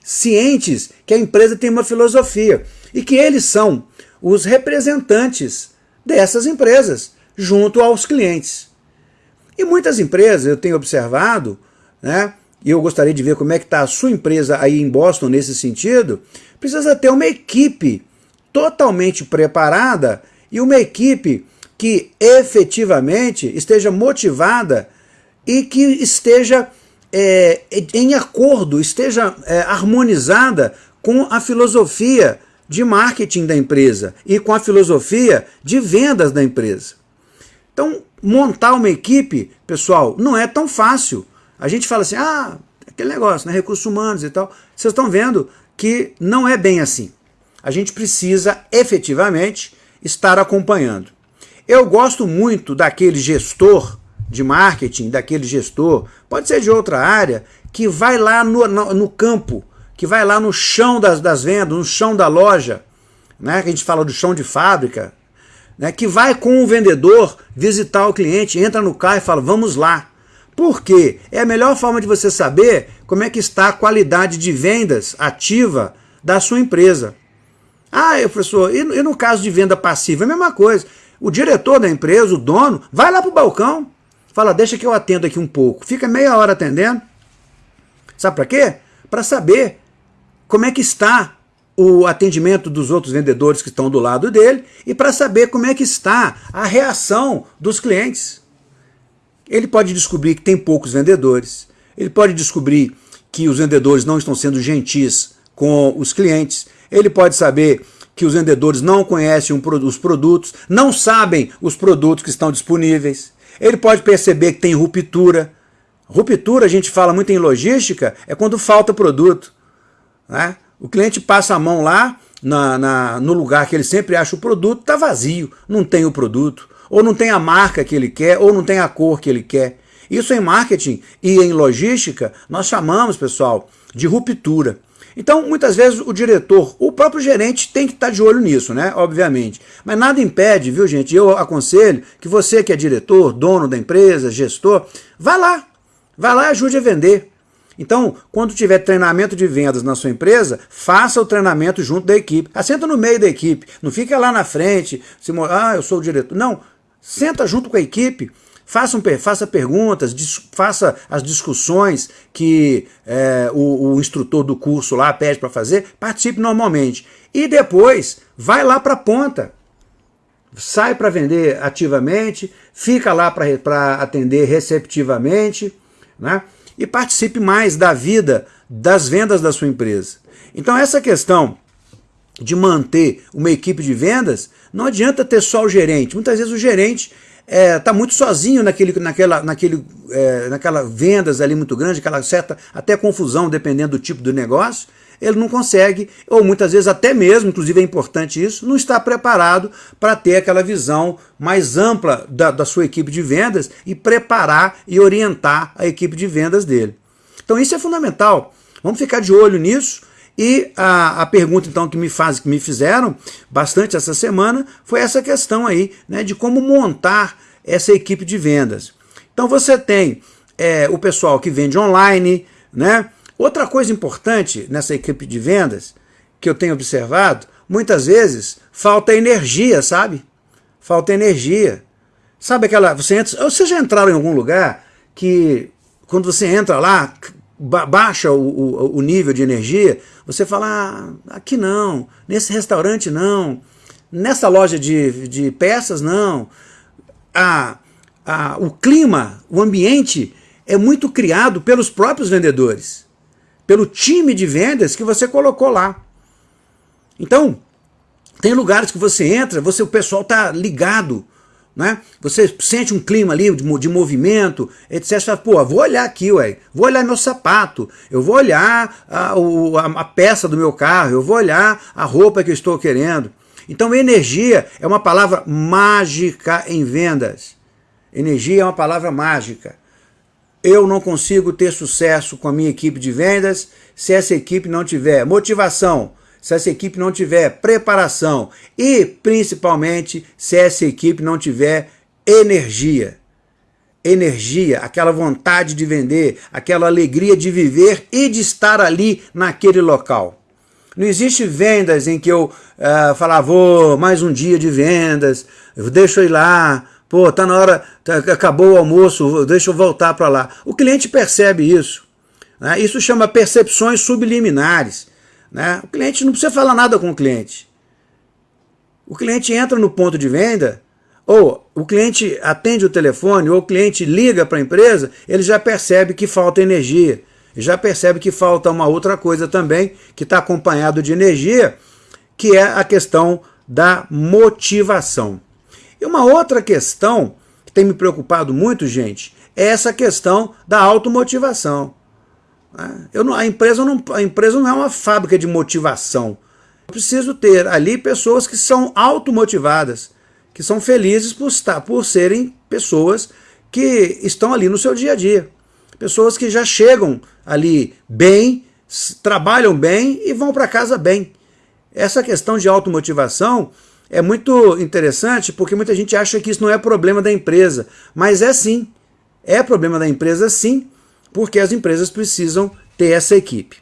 cientes que a empresa tem uma filosofia e que eles são os representantes dessas empresas junto aos clientes. E muitas empresas, eu tenho observado, né, e eu gostaria de ver como é que está a sua empresa aí em Boston nesse sentido, precisa ter uma equipe totalmente preparada e uma equipe que efetivamente esteja motivada e que esteja é, em acordo, esteja é, harmonizada com a filosofia de marketing da empresa e com a filosofia de vendas da empresa. Então, montar uma equipe, pessoal, não é tão fácil. A gente fala assim, ah, aquele negócio, né, recursos humanos e tal. Vocês estão vendo que não é bem assim. A gente precisa efetivamente estar acompanhando. Eu gosto muito daquele gestor de marketing, daquele gestor, pode ser de outra área, que vai lá no, no, no campo, que vai lá no chão das, das vendas, no chão da loja, né, que a gente fala do chão de fábrica, né, que vai com o vendedor visitar o cliente, entra no carro e fala, vamos lá. Por quê? É a melhor forma de você saber como é que está a qualidade de vendas ativa da sua empresa. Ah, professor, e, e no caso de venda passiva? É a mesma coisa. O diretor da empresa, o dono, vai lá para o balcão, fala, deixa que eu atendo aqui um pouco. Fica meia hora atendendo. Sabe para quê? Para saber como é que está o atendimento dos outros vendedores que estão do lado dele e para saber como é que está a reação dos clientes. Ele pode descobrir que tem poucos vendedores, ele pode descobrir que os vendedores não estão sendo gentis com os clientes, ele pode saber que os vendedores não conhecem os produtos, não sabem os produtos que estão disponíveis, ele pode perceber que tem ruptura. Ruptura, a gente fala muito em logística, é quando falta produto. Né? O cliente passa a mão lá na, na, no lugar que ele sempre acha o produto, está vazio, não tem o produto, ou não tem a marca que ele quer, ou não tem a cor que ele quer. Isso em marketing e em logística nós chamamos, pessoal, de ruptura. Então, muitas vezes o diretor, o próprio gerente tem que estar de olho nisso, né? Obviamente. Mas nada impede, viu, gente? Eu aconselho que você que é diretor, dono da empresa, gestor, vá lá. Vá lá e ajude a vender. Então, quando tiver treinamento de vendas na sua empresa, faça o treinamento junto da equipe. Assenta no meio da equipe, não fica lá na frente, se, ah, eu sou o diretor. Não, senta junto com a equipe, faça, um, faça perguntas, faça as discussões que é, o, o instrutor do curso lá pede para fazer, participe normalmente. E depois, vai lá para a ponta. Sai para vender ativamente, fica lá para atender receptivamente, né? E participe mais da vida das vendas da sua empresa. Então essa questão de manter uma equipe de vendas, não adianta ter só o gerente. Muitas vezes o gerente está é, tá muito sozinho naquele, naquela, naquele, é, naquela vendas ali muito grande, aquela certa até confusão, dependendo do tipo do negócio, ele não consegue, ou muitas vezes até mesmo, inclusive é importante isso, não está preparado para ter aquela visão mais ampla da, da sua equipe de vendas e preparar e orientar a equipe de vendas dele. Então isso é fundamental. Vamos ficar de olho nisso. E a, a pergunta então que me, faz, que me fizeram bastante essa semana foi essa questão aí, né, de como montar essa equipe de vendas. Então você tem é, o pessoal que vende online, né, Outra coisa importante nessa equipe de vendas, que eu tenho observado, muitas vezes falta energia, sabe? Falta energia. Sabe aquela... Você entra, vocês já entraram em algum lugar que quando você entra lá, baixa o, o, o, nível de energia, você fala, ah, aqui não, nesse restaurante não, nessa loja de, de peças não. O clima, o ambiente é muito criado pelos próprios vendedores pelo time de vendas que você colocou lá. Então, tem lugares que você entra, você o pessoal está ligado, né? Você sente um clima ali de, de movimento, etc. Fala, pô, vou olhar aqui, ué, vou olhar meu sapato, eu vou olhar a, o, a, a peça do meu carro, eu vou olhar a roupa que eu estou querendo. Então energia é uma palavra mágica em vendas. Energia é uma palavra mágica eu não consigo ter sucesso com a minha equipe de vendas se essa equipe não tiver motivação, se essa equipe não tiver preparação e, principalmente, se essa equipe não tiver energia. Energia, aquela vontade de vender, aquela alegria de viver e de estar ali naquele local. Não existe vendas em que eu uh, falar, vou mais um dia de vendas, deixa eu ir lá, Pô, tá na hora, tá, acabou o almoço, deixa eu voltar para lá. O cliente percebe isso. Né? Isso chama percepções subliminares. Né? O cliente não precisa falar nada com o cliente. O cliente entra no ponto de venda, ou o cliente atende o telefone, ou o cliente liga para a empresa, ele já percebe que falta energia, já percebe que falta uma outra coisa também, que está acompanhado de energia, que é a questão da motivação. E uma outra questão que tem me preocupado muito, gente, é essa questão da automotivação. Né? Eu não, a, empresa não, a empresa não é uma fábrica de motivação. Eu preciso ter ali pessoas que são automotivadas, que são felizes por, estar, por serem pessoas que estão ali no seu dia a dia. Pessoas que já chegam ali bem, trabalham bem e vão para casa bem. Essa questão de automotivação é muito interessante porque muita gente acha que isso não é problema da empresa, mas é sim. É problema da empresa sim, porque as empresas precisam ter essa equipe.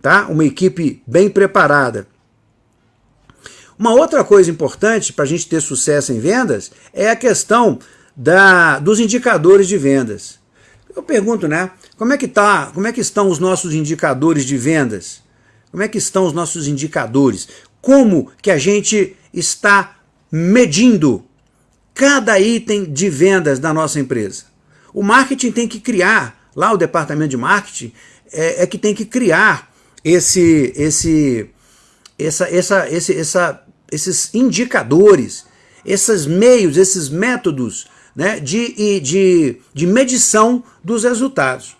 Tá? Uma equipe bem preparada. Uma outra coisa importante para a gente ter sucesso em vendas é a questão da, dos indicadores de vendas. Eu pergunto, né? Como é que tá? Como é que estão os nossos indicadores de vendas? Como é que estão os nossos indicadores? Como que a gente está medindo cada item de vendas da nossa empresa? O marketing tem que criar, lá o departamento de marketing é, é que tem que criar esse, esse, essa, essa, esse, essa, esses indicadores, esses meios, esses métodos né, de, de, de medição dos resultados.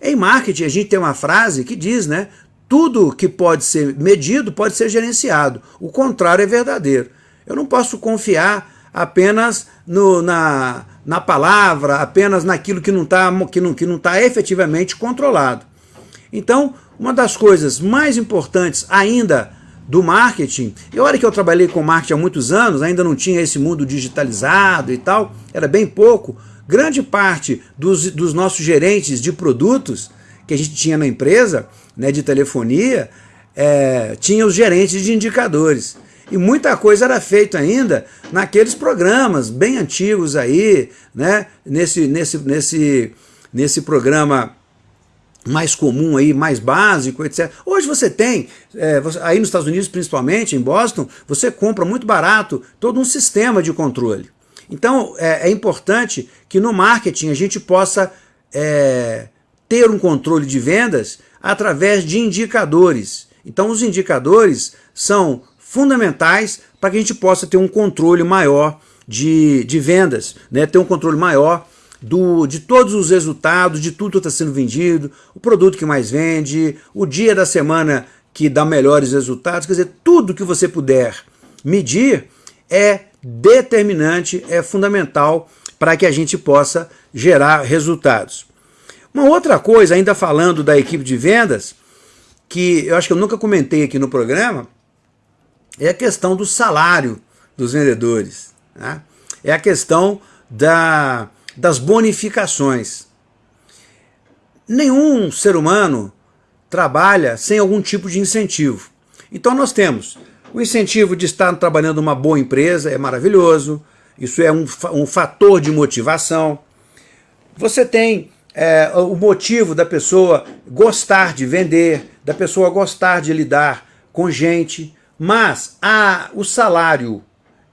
Em marketing, a gente tem uma frase que diz, né, tudo que pode ser medido pode ser gerenciado, o contrário é verdadeiro. Eu não posso confiar apenas no, na, na palavra, apenas naquilo que não está que não, que não tá efetivamente controlado. Então, uma das coisas mais importantes ainda do marketing, e olha que eu trabalhei com marketing há muitos anos, ainda não tinha esse mundo digitalizado e tal, era bem pouco, grande parte dos, dos nossos gerentes de produtos que a gente tinha na empresa, né, de telefonia, é, tinha os gerentes de indicadores. E muita coisa era feita ainda naqueles programas bem antigos aí, né? Nesse, nesse, nesse, nesse programa mais comum aí, mais básico, etc. Hoje você tem, é, você, aí nos Estados Unidos principalmente, em Boston, você compra muito barato todo um sistema de controle. Então é, é importante que no marketing a gente possa é, ter um controle de vendas através de indicadores. Então os indicadores são fundamentais para que a gente possa ter um controle maior de, de vendas, né? ter um controle maior do, de todos os resultados, de tudo que está sendo vendido, o produto que mais vende, o dia da semana que dá melhores resultados, quer dizer, tudo que você puder medir é determinante, é fundamental para que a gente possa gerar resultados. Uma outra coisa, ainda falando da equipe de vendas, que eu acho que eu nunca comentei aqui no programa, é a questão do salário dos vendedores. Né? É a questão da, das bonificações. Nenhum ser humano trabalha sem algum tipo de incentivo. Então nós temos o incentivo de estar trabalhando numa boa empresa, é maravilhoso, isso é um, um fator de motivação. Você tem é, o motivo da pessoa gostar de vender, da pessoa gostar de lidar com gente, mas a, o salário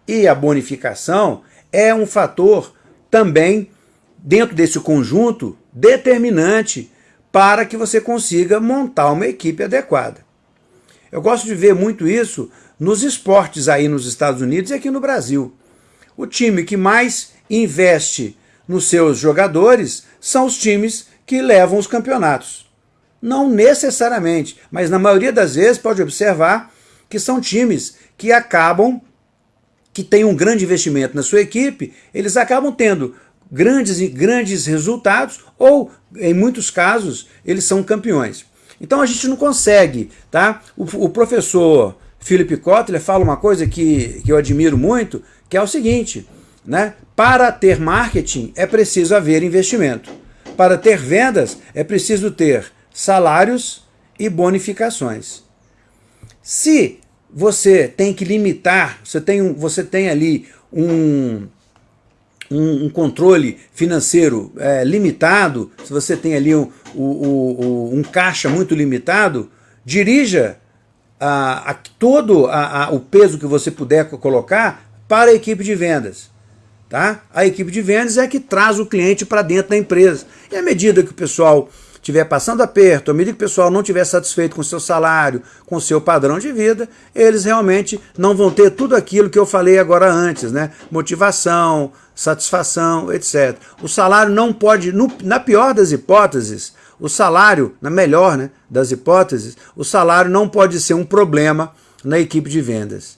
e a bonificação é um fator também, dentro desse conjunto, determinante para que você consiga montar uma equipe adequada. Eu gosto de ver muito isso nos esportes aí nos Estados Unidos e aqui no Brasil. O time que mais investe nos seus jogadores são os times que levam os campeonatos. Não necessariamente, mas na maioria das vezes pode observar que são times que acabam, que têm um grande investimento na sua equipe, eles acabam tendo grandes, grandes resultados ou, em muitos casos, eles são campeões. Então a gente não consegue, tá? O, o professor Philip Kotler fala uma coisa que, que eu admiro muito, que é o seguinte, né? Para ter marketing é preciso haver investimento. Para ter vendas é preciso ter salários e bonificações. Se você tem que limitar, você tem, um, você tem ali um, um, um controle financeiro é, limitado, se você tem ali um, um, um caixa muito limitado, dirija a, a todo a, a, o peso que você puder colocar para a equipe de vendas. Tá? A equipe de vendas é que traz o cliente para dentro da empresa. E à medida que o pessoal estiver passando aperto, à medida que o pessoal não estiver satisfeito com o seu salário, com o seu padrão de vida, eles realmente não vão ter tudo aquilo que eu falei agora antes, né? Motivação, satisfação, etc. O salário não pode, no, na pior das hipóteses, o salário, na melhor né, das hipóteses, o salário não pode ser um problema na equipe de vendas.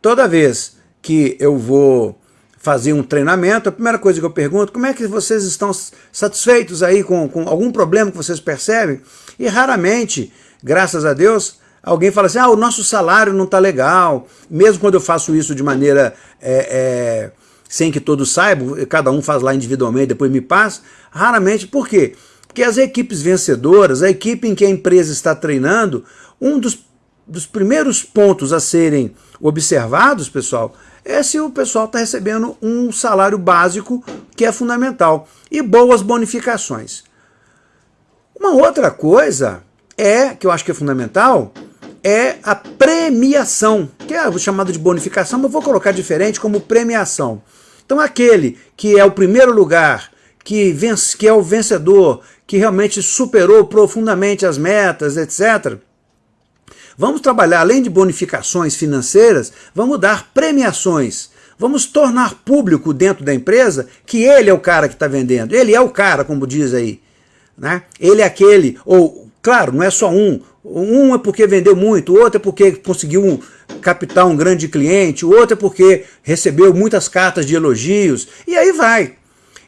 Toda vez que eu vou fazer um treinamento, a primeira coisa que eu pergunto, como é que vocês estão satisfeitos aí com, com algum problema que vocês percebem? E raramente, graças a Deus, alguém fala assim, ah, o nosso salário não está legal. Mesmo quando eu faço isso de maneira é, é, sem que todos saibam, cada um faz lá individualmente, depois me passa, raramente, por quê? Porque as equipes vencedoras, a equipe em que a empresa está treinando, um dos, dos primeiros pontos a serem observados, pessoal, é se o pessoal está recebendo um salário básico que é fundamental e boas bonificações. Uma outra coisa é, que eu acho que é fundamental, é a premiação, que é chamado de bonificação, mas vou colocar diferente como premiação. Então aquele que é o primeiro lugar, que, vence, que é o vencedor, que realmente superou profundamente as metas, etc., Vamos trabalhar, além de bonificações financeiras, vamos dar premiações. Vamos tornar público dentro da empresa que ele é o cara que está vendendo. Ele é o cara, como diz aí. Né? Ele é aquele, ou, claro, não é só um. Um é porque vendeu muito, outro é porque conseguiu captar um grande cliente, outro é porque recebeu muitas cartas de elogios, e aí vai.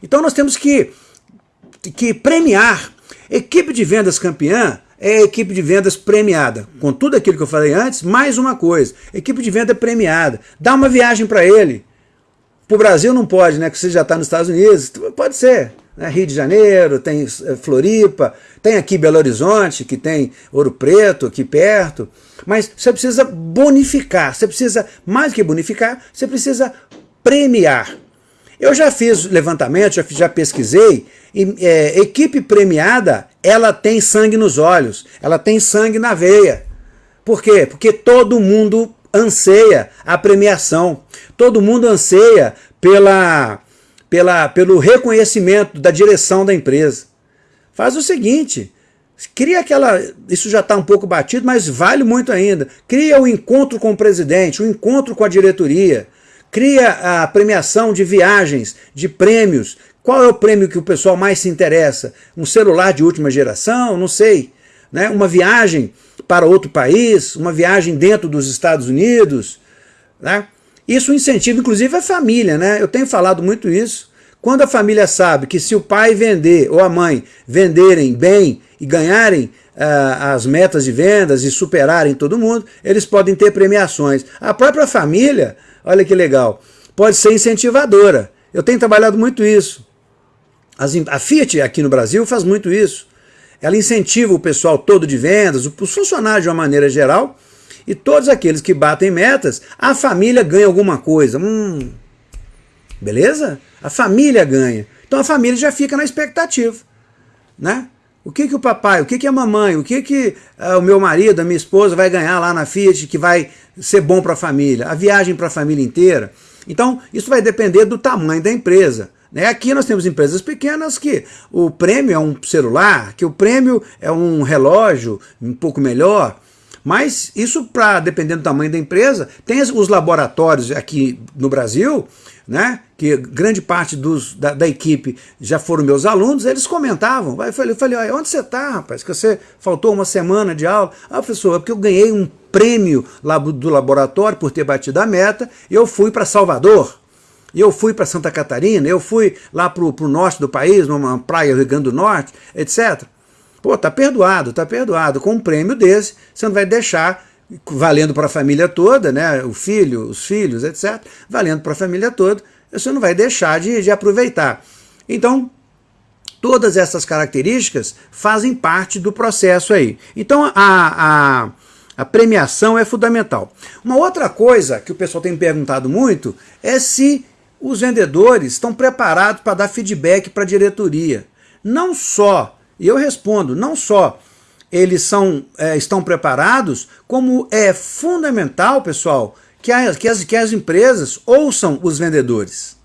Então nós temos que, que premiar. Equipe de vendas campeã é a equipe de vendas premiada. Com tudo aquilo que eu falei antes, mais uma coisa, equipe de venda premiada. Dá uma viagem para ele. Para o Brasil não pode, né? Que você já está nos Estados Unidos. Pode ser. Né? Rio de Janeiro, tem eh, Floripa, tem aqui Belo Horizonte, que tem Ouro Preto aqui perto. Mas você precisa bonificar, você precisa, mais que bonificar, você precisa premiar. Eu já fiz levantamento, já, já pesquisei, e é, equipe premiada, ela tem sangue nos olhos, ela tem sangue na veia. Por quê? Porque todo mundo anseia a premiação, todo mundo anseia pela, pela, pelo reconhecimento da direção da empresa. Faz o seguinte, cria aquela, isso já está um pouco batido, mas vale muito ainda, cria o um encontro com o presidente, o um encontro com a diretoria, cria a premiação de viagens, de prêmios. Qual é o prêmio que o pessoal mais se interessa? Um celular de última geração? Não sei. Né? Uma viagem para outro país? Uma viagem dentro dos Estados Unidos? Né? Isso incentiva, inclusive, a família. Né? Eu tenho falado muito isso. Quando a família sabe que se o pai vender ou a mãe venderem bem e ganharem uh, as metas de vendas e superarem todo mundo, eles podem ter premiações. A própria família Olha que legal. Pode ser incentivadora. Eu tenho trabalhado muito isso. As, a Fiat aqui no Brasil faz muito isso. Ela incentiva o pessoal todo de vendas, os funcionários de uma maneira geral, e todos aqueles que batem metas, a família ganha alguma coisa. Hum, beleza? A família ganha. Então a família já fica na expectativa. Né? O que, que o papai, o que, que a mamãe, o que, que uh, o meu marido, a minha esposa vai ganhar lá na Fiat que vai ser bom para a família? A viagem para a família inteira? Então, isso vai depender do tamanho da empresa. Né? Aqui nós temos empresas pequenas que o prêmio é um celular, que o prêmio é um relógio um pouco melhor, mas isso, para dependendo do tamanho da empresa, tem os laboratórios aqui no Brasil né, que grande parte dos, da, da, equipe já foram meus alunos, eles comentavam. Eu falei, eu falei onde você está, rapaz? Que você faltou uma semana de aula. Ah, professor, é porque eu ganhei um prêmio do laboratório por ter batido a meta, e eu fui para Salvador, e eu fui para Santa Catarina, eu fui lá para o norte do país, numa praia do Rio Grande do Norte, etc. Pô, tá perdoado, tá perdoado. Com um prêmio desse, você não vai deixar valendo para a família toda, né, o filho, os filhos, etc., valendo para a família toda, você não vai deixar de, de aproveitar. Então, todas essas características fazem parte do processo aí. Então, a, a, a premiação é fundamental. Uma outra coisa que o pessoal tem perguntado muito é se os vendedores estão preparados para dar feedback para a diretoria. Não só, e eu respondo, não só eles são, é, estão preparados, como é fundamental, pessoal, que, a, que, as, que as empresas ouçam os vendedores.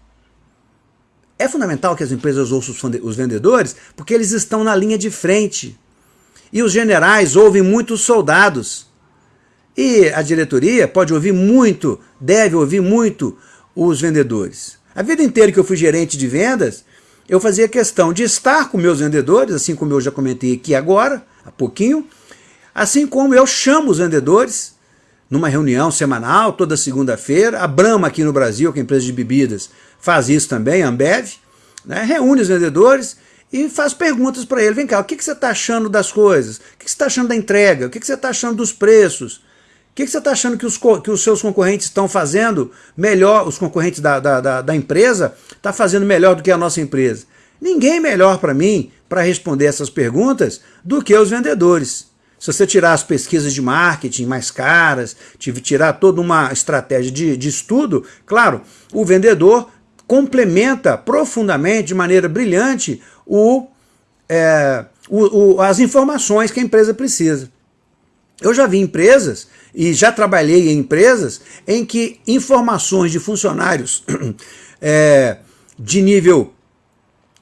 É fundamental que as empresas ouçam os vendedores porque eles estão na linha de frente. E os generais ouvem muitos soldados. E a diretoria pode ouvir muito, deve ouvir muito os vendedores. A vida inteira que eu fui gerente de vendas, eu fazia questão de estar com meus vendedores, assim como eu já comentei aqui agora, há pouquinho, assim como eu chamo os vendedores numa reunião semanal, toda segunda-feira. A Brahma aqui no Brasil, que é empresa de bebidas, faz isso também, a Ambev, né? reúne os vendedores e faz perguntas para ele. Vem cá, o que, que você está achando das coisas? O que, que você está achando da entrega? O que, que você está achando dos preços? Que, que você está achando que os, que os seus concorrentes estão fazendo melhor, os concorrentes da, da, da, da empresa, está fazendo melhor do que a nossa empresa? Ninguém melhor para mim para responder essas perguntas do que os vendedores. Se você tirar as pesquisas de marketing mais caras, tirar toda uma estratégia de, de estudo, claro, o vendedor complementa profundamente, de maneira brilhante, o, é, o, o, as informações que a empresa precisa. Eu já vi empresas e já trabalhei em empresas em que informações de funcionários é, de nível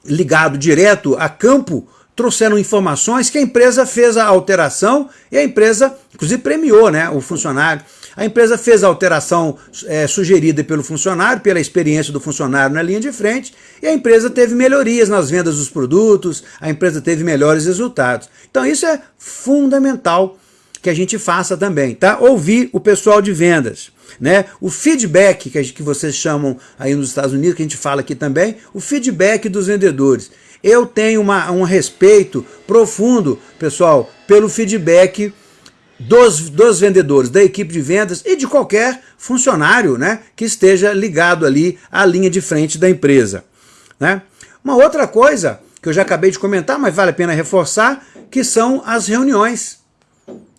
ligado direto a campo trouxeram informações que a empresa fez a alteração e a empresa, inclusive, premiou né, o funcionário. A empresa fez a alteração é, sugerida pelo funcionário, pela experiência do funcionário na linha de frente, e a empresa teve melhorias nas vendas dos produtos, a empresa teve melhores resultados. Então isso é fundamental que a gente faça também, tá? Ouvir o pessoal de vendas. Né? O feedback que, que vocês chamam aí nos Estados Unidos, que a gente fala aqui também, o feedback dos vendedores. Eu tenho uma, um respeito profundo, pessoal, pelo feedback dos, dos vendedores, da equipe de vendas e de qualquer funcionário né, que esteja ligado ali à linha de frente da empresa. Né? Uma outra coisa que eu já acabei de comentar, mas vale a pena reforçar, que são as reuniões.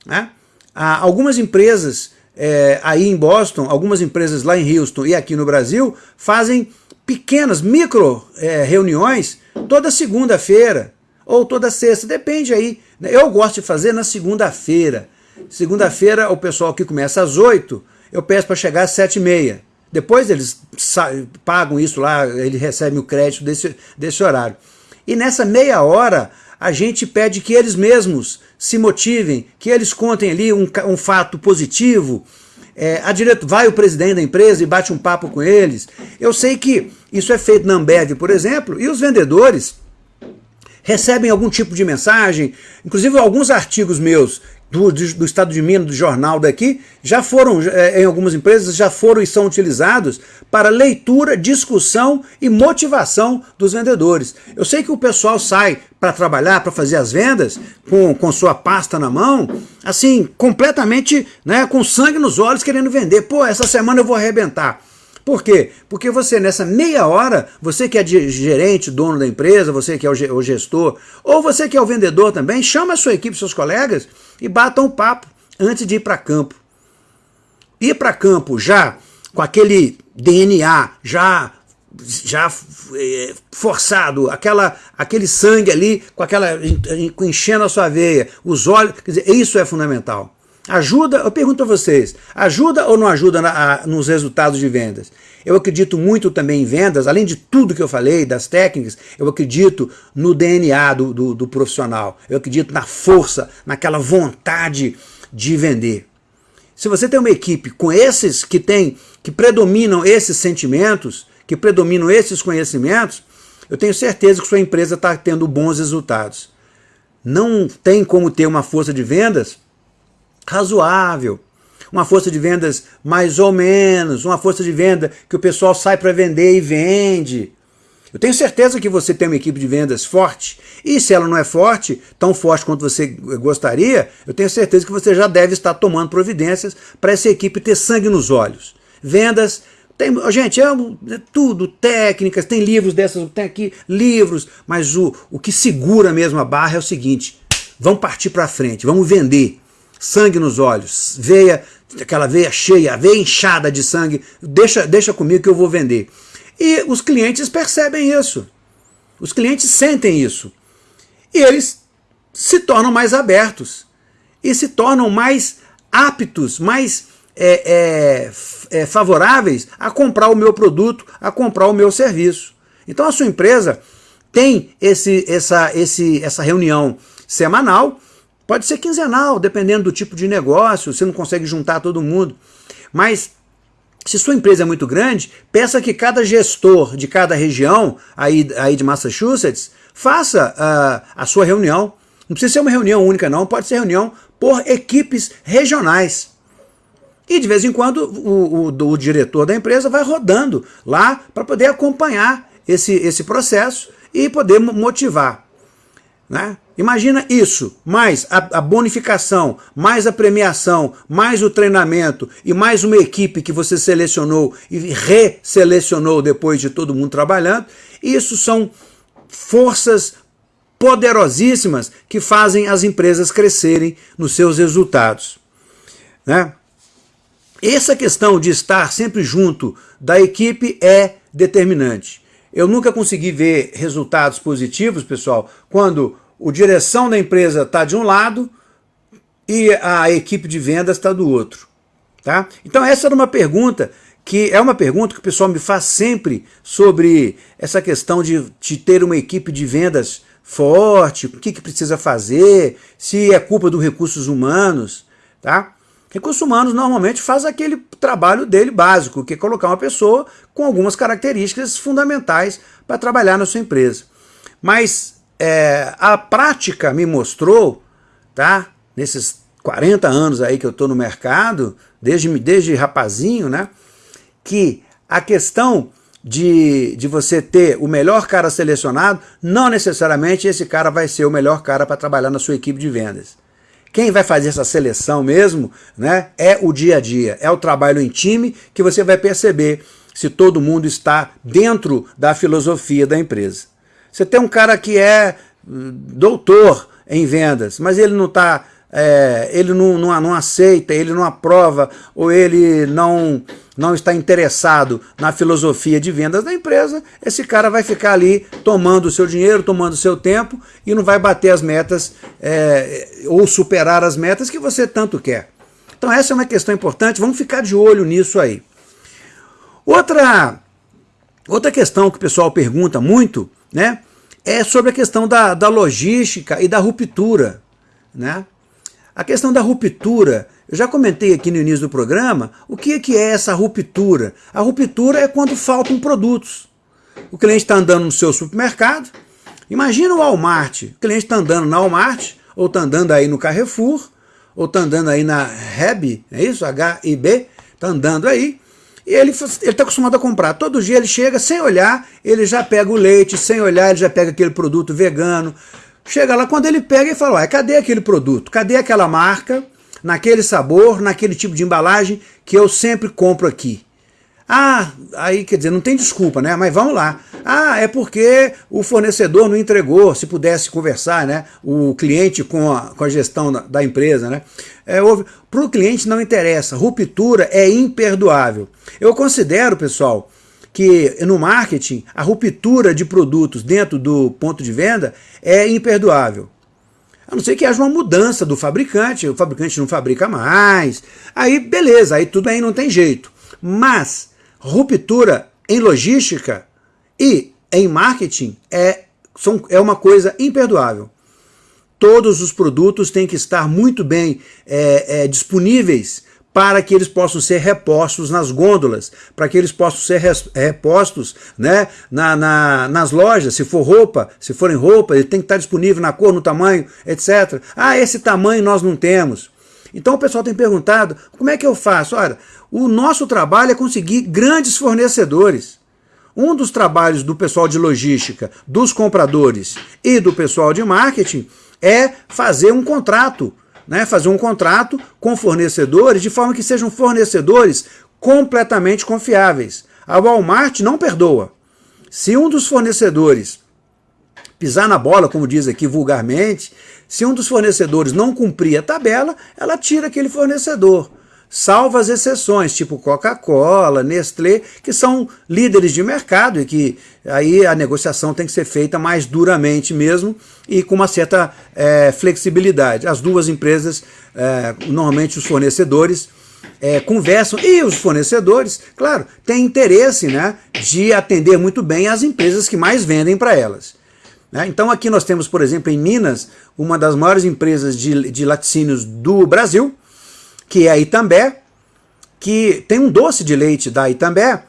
Né? Há algumas empresas é, aí em Boston, algumas empresas lá em Houston e aqui no Brasil fazem pequenas, micro é, reuniões toda segunda-feira ou toda sexta, depende aí. Né? Eu gosto de fazer na segunda-feira. Segunda-feira o pessoal que começa às 8, eu peço para chegar às 7 e meia. Depois eles pagam isso lá, eles recebem o crédito desse, desse horário. E nessa meia hora, a gente pede que eles mesmos se motivem, que eles contem ali um, um fato positivo, é, a direto, vai o presidente da empresa e bate um papo com eles. Eu sei que isso é feito na Ambev, por exemplo, e os vendedores recebem algum tipo de mensagem, inclusive alguns artigos meus do, do, estado de Minas, do jornal daqui, já foram, é, em algumas empresas, já foram e são utilizados para leitura, discussão e motivação dos vendedores. Eu sei que o pessoal sai para trabalhar, para fazer as vendas, com, com sua pasta na mão, assim, completamente né, com sangue nos olhos, querendo vender. Pô, essa semana eu vou arrebentar. Por quê? Porque você, nessa meia hora, você que é gerente, dono da empresa, você que é o gestor, ou você que é o vendedor também, chama a sua equipe, seus colegas, e batam o papo antes de ir para campo. Ir para campo já com aquele DNA já já é, forçado, aquela, aquele sangue ali, com aquela enchendo a sua veia, os olhos, quer dizer, isso é fundamental. Ajuda, eu pergunto a vocês, ajuda ou não ajuda na, a, nos resultados de vendas? Eu acredito muito também em vendas, além de tudo que eu falei, das técnicas, eu acredito no DNA do, do, do profissional, eu acredito na força, naquela vontade de vender. Se você tem uma equipe com esses que tem, que predominam esses sentimentos, que predominam esses conhecimentos, eu tenho certeza que sua empresa está tendo bons resultados. Não tem como ter uma força de vendas razoável, uma força de vendas mais ou menos, uma força de venda que o pessoal sai para vender e vende. Eu tenho certeza que você tem uma equipe de vendas forte, e se ela não é forte, tão forte quanto você gostaria, eu tenho certeza que você já deve estar tomando providências para essa equipe ter sangue nos olhos. Vendas, tem, gente, é, tudo, técnicas, tem livros dessas, tem aqui livros, mas o, o que segura mesmo a barra é o seguinte, vamos partir para frente, vamos vender sangue nos olhos, veia, aquela veia cheia, veia inchada de sangue, deixa, deixa comigo que eu vou vender. E os clientes percebem isso, os clientes sentem isso, e eles se tornam mais abertos, e se tornam mais aptos, mais é, é, é, favoráveis a comprar o meu produto, a comprar o meu serviço. Então a sua empresa tem esse, essa, esse, essa reunião semanal, pode ser quinzenal, dependendo do tipo de negócio, você não consegue juntar todo mundo. Mas se sua empresa é muito grande, peça que cada gestor de cada região aí, aí de Massachusetts faça uh, a sua reunião. Não precisa ser uma reunião única não, pode ser reunião por equipes regionais. E de vez em quando o, o, o diretor da empresa vai rodando lá para poder acompanhar esse, esse processo e poder motivar. Né? Imagina isso, mais a, a, bonificação, mais a premiação, mais o treinamento e mais uma equipe que você selecionou e reselecionou depois de todo mundo trabalhando. Isso são forças poderosíssimas que fazem as empresas crescerem nos seus resultados. Né? Essa questão de estar sempre junto da equipe é determinante. Eu nunca consegui ver resultados positivos, pessoal, quando a direção da empresa está de um lado e a equipe de vendas está do outro. Tá? Então essa era uma pergunta que é uma pergunta que o pessoal me faz sempre sobre essa questão de, de ter uma equipe de vendas forte, o que, que precisa fazer, se é culpa dos recursos humanos. Tá? Recursos humanos normalmente faz aquele trabalho dele básico, que é colocar uma pessoa com algumas características fundamentais para trabalhar na sua empresa. Mas é, a prática me mostrou, tá? nesses 40 anos aí que eu estou no mercado, desde, desde rapazinho, né? que a questão de, de você ter o melhor cara selecionado, não necessariamente esse cara vai ser o melhor cara para trabalhar na sua equipe de vendas. Quem vai fazer essa seleção mesmo né, é o dia a dia, é o trabalho em time que você vai perceber se todo mundo está dentro da filosofia da empresa. Você tem um cara que é hum, doutor em vendas, mas ele não está é, ele não, não, não, aceita, ele não aprova, ou ele não, não está interessado na filosofia de vendas da empresa, esse cara vai ficar ali tomando o seu dinheiro, tomando o seu tempo e não vai bater as metas é, ou superar as metas que você tanto quer. Então essa é uma questão importante, vamos ficar de olho nisso aí. Outra, outra questão que o pessoal pergunta muito né, é sobre a questão da, da logística e da ruptura. Né? A questão da ruptura, eu já comentei aqui no início do programa, o que é, que é essa ruptura? A ruptura é quando faltam produtos. O cliente está andando no seu supermercado, imagina o Walmart, o cliente está andando na Walmart, ou está andando aí no Carrefour, ou está andando aí na Heb, é isso? H-I-B, está andando aí, e ele está acostumado a comprar. Todo dia ele chega, sem olhar, ele já pega o leite, sem olhar, ele já pega aquele produto vegano, Chega lá, quando ele pega e fala, cadê aquele produto? Cadê aquela marca, naquele sabor, naquele tipo de embalagem que eu sempre compro aqui? Ah, aí quer dizer, não tem desculpa, né? Mas vamos lá. Ah, é porque o fornecedor não entregou, se pudesse conversar, né? O cliente com a, com a gestão da, da empresa, né? É, Para o cliente não interessa, ruptura é imperdoável. Eu considero, pessoal, que no marketing a ruptura de produtos dentro do ponto de venda é imperdoável. A não ser que haja uma mudança do fabricante, o fabricante não fabrica mais, aí beleza, aí tudo aí não tem jeito. Mas ruptura em logística e em marketing é, são, é uma coisa imperdoável. Todos os produtos têm que estar muito bem é, é, disponíveis para que eles possam ser repostos nas gôndolas, para que eles possam ser repostos né, na, na, nas lojas, se for roupa, se forem roupa, ele tem que estar disponível na cor, no tamanho, etc. Ah, esse tamanho nós não temos. Então o pessoal tem perguntado, como é que eu faço? Olha, o nosso trabalho é conseguir grandes fornecedores. Um dos trabalhos do pessoal de logística, dos compradores e do pessoal de marketing é fazer um contrato né, fazer um contrato com fornecedores de forma que sejam fornecedores completamente confiáveis. A Walmart não perdoa. Se um dos fornecedores pisar na bola, como diz aqui vulgarmente, se um dos fornecedores não cumprir a tabela, ela tira aquele fornecedor salvo as exceções, tipo Coca-Cola, Nestlé, que são líderes de mercado e que aí a negociação tem que ser feita mais duramente mesmo e com uma certa é, flexibilidade. As duas empresas, é, normalmente os fornecedores, é, conversam, e os fornecedores, claro, têm interesse né, de atender muito bem as empresas que mais vendem para elas. Né? Então aqui nós temos, por exemplo, em Minas, uma das maiores empresas de, de laticínios do Brasil, que é a Itambé, que tem um doce de leite da Itambé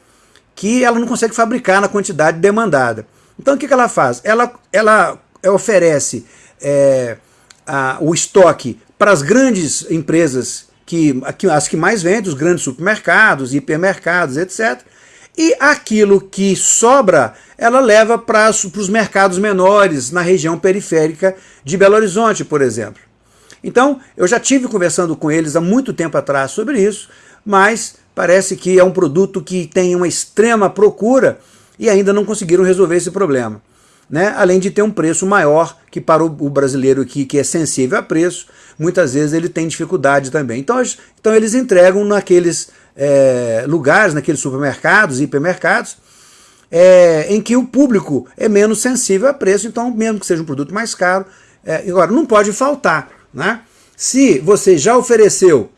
que ela não consegue fabricar na quantidade demandada. Então o que, que ela faz? Ela, ela oferece é, a, o estoque para as grandes empresas, que, as que mais vendem, os grandes supermercados, hipermercados, etc. E aquilo que sobra, ela leva para os mercados menores, na região periférica de Belo Horizonte, por exemplo. Então, eu já tive conversando com eles há muito tempo atrás sobre isso, mas parece que é um produto que tem uma extrema procura e ainda não conseguiram resolver esse problema. Né? Além de ter um preço maior, que para o brasileiro aqui, que é sensível a preço, muitas vezes ele tem dificuldade também. Então, então eles entregam naqueles é, lugares, naqueles supermercados, hipermercados, é, em que o público é menos sensível a preço, então mesmo que seja um produto mais caro, é, agora não pode faltar. Né? Se você já ofereceu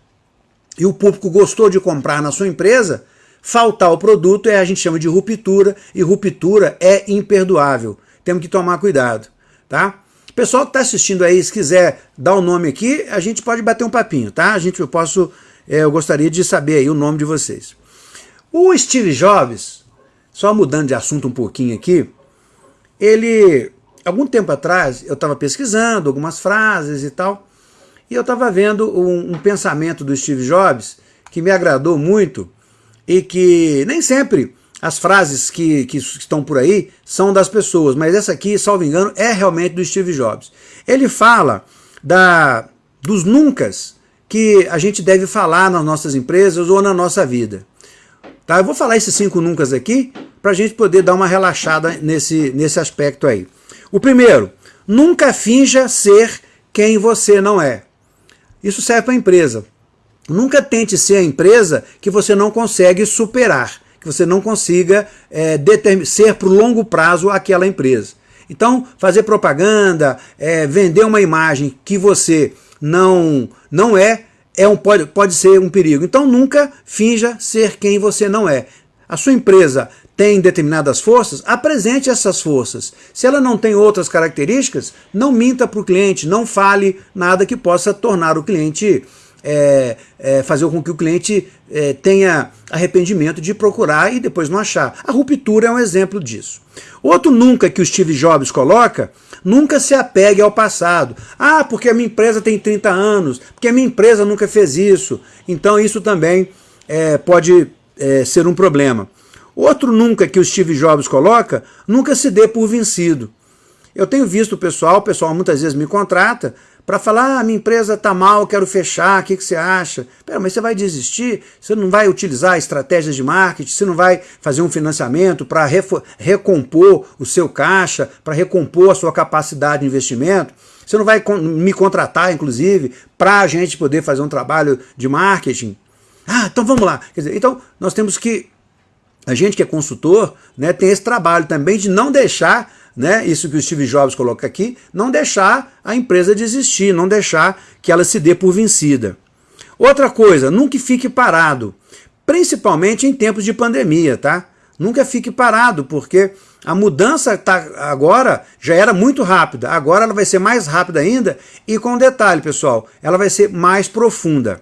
e o público gostou de comprar na sua empresa, faltar o produto é a gente chama de ruptura, e ruptura é imperdoável. Temos que tomar cuidado. Tá? Pessoal que está assistindo aí, se quiser dar o um nome aqui, a gente pode bater um papinho, tá? A gente, eu posso, é, eu gostaria de saber aí o nome de vocês. O Steve Jobs, só mudando de assunto um pouquinho aqui, ele, algum tempo atrás, eu estava pesquisando algumas frases e tal, e eu estava vendo um, um, pensamento do Steve Jobs que me agradou muito e que nem sempre as frases que, que estão por aí são das pessoas, mas essa aqui, salvo engano, é realmente do Steve Jobs. Ele fala da, dos nuncas que a gente deve falar nas nossas empresas ou na nossa vida. Tá? Eu vou falar esses cinco nuncas aqui para a gente poder dar uma relaxada nesse, nesse aspecto aí. O primeiro, nunca finja ser quem você não é. Isso serve para a empresa. Nunca tente ser a empresa que você não consegue superar, que você não consiga é, ser o longo prazo aquela empresa. Então, fazer propaganda, é, vender uma imagem que você não, não é, é um, pode, pode ser um perigo. Então, nunca finja ser quem você não é. A sua empresa tem determinadas forças, apresente essas forças. Se ela não tem outras características, não minta para o cliente, não fale nada que possa tornar o cliente, é, é, fazer com que o cliente é, tenha arrependimento de procurar e depois não achar. A ruptura é um exemplo disso. Outro nunca que o Steve Jobs coloca, nunca se apegue ao passado. Ah, porque a minha empresa tem 30 anos, porque a minha empresa nunca fez isso. Então isso também é, pode é, ser um problema. Outro nunca que o Steve Jobs coloca, nunca se dê por vencido. Eu tenho visto o pessoal, o pessoal muitas vezes me contrata para falar, ah, minha empresa está mal, quero fechar, o que, que você acha? Pera, mas você vai desistir? Você não vai utilizar estratégias de marketing? Você não vai fazer um financiamento para recompor o seu caixa, para recompor a sua capacidade de investimento? Você não vai me contratar, inclusive, para a gente poder fazer um trabalho de marketing? Ah, então vamos lá. Quer dizer, então nós temos que a gente que é consultor né, tem esse trabalho também de não deixar, né, isso que o Steve Jobs coloca aqui, não deixar a empresa desistir, não deixar que ela se dê por vencida. Outra coisa, nunca fique parado, principalmente em tempos de pandemia, tá? Nunca fique parado, porque a mudança tá agora já era muito rápida, agora ela vai ser mais rápida ainda e com detalhe, pessoal, ela vai ser mais profunda.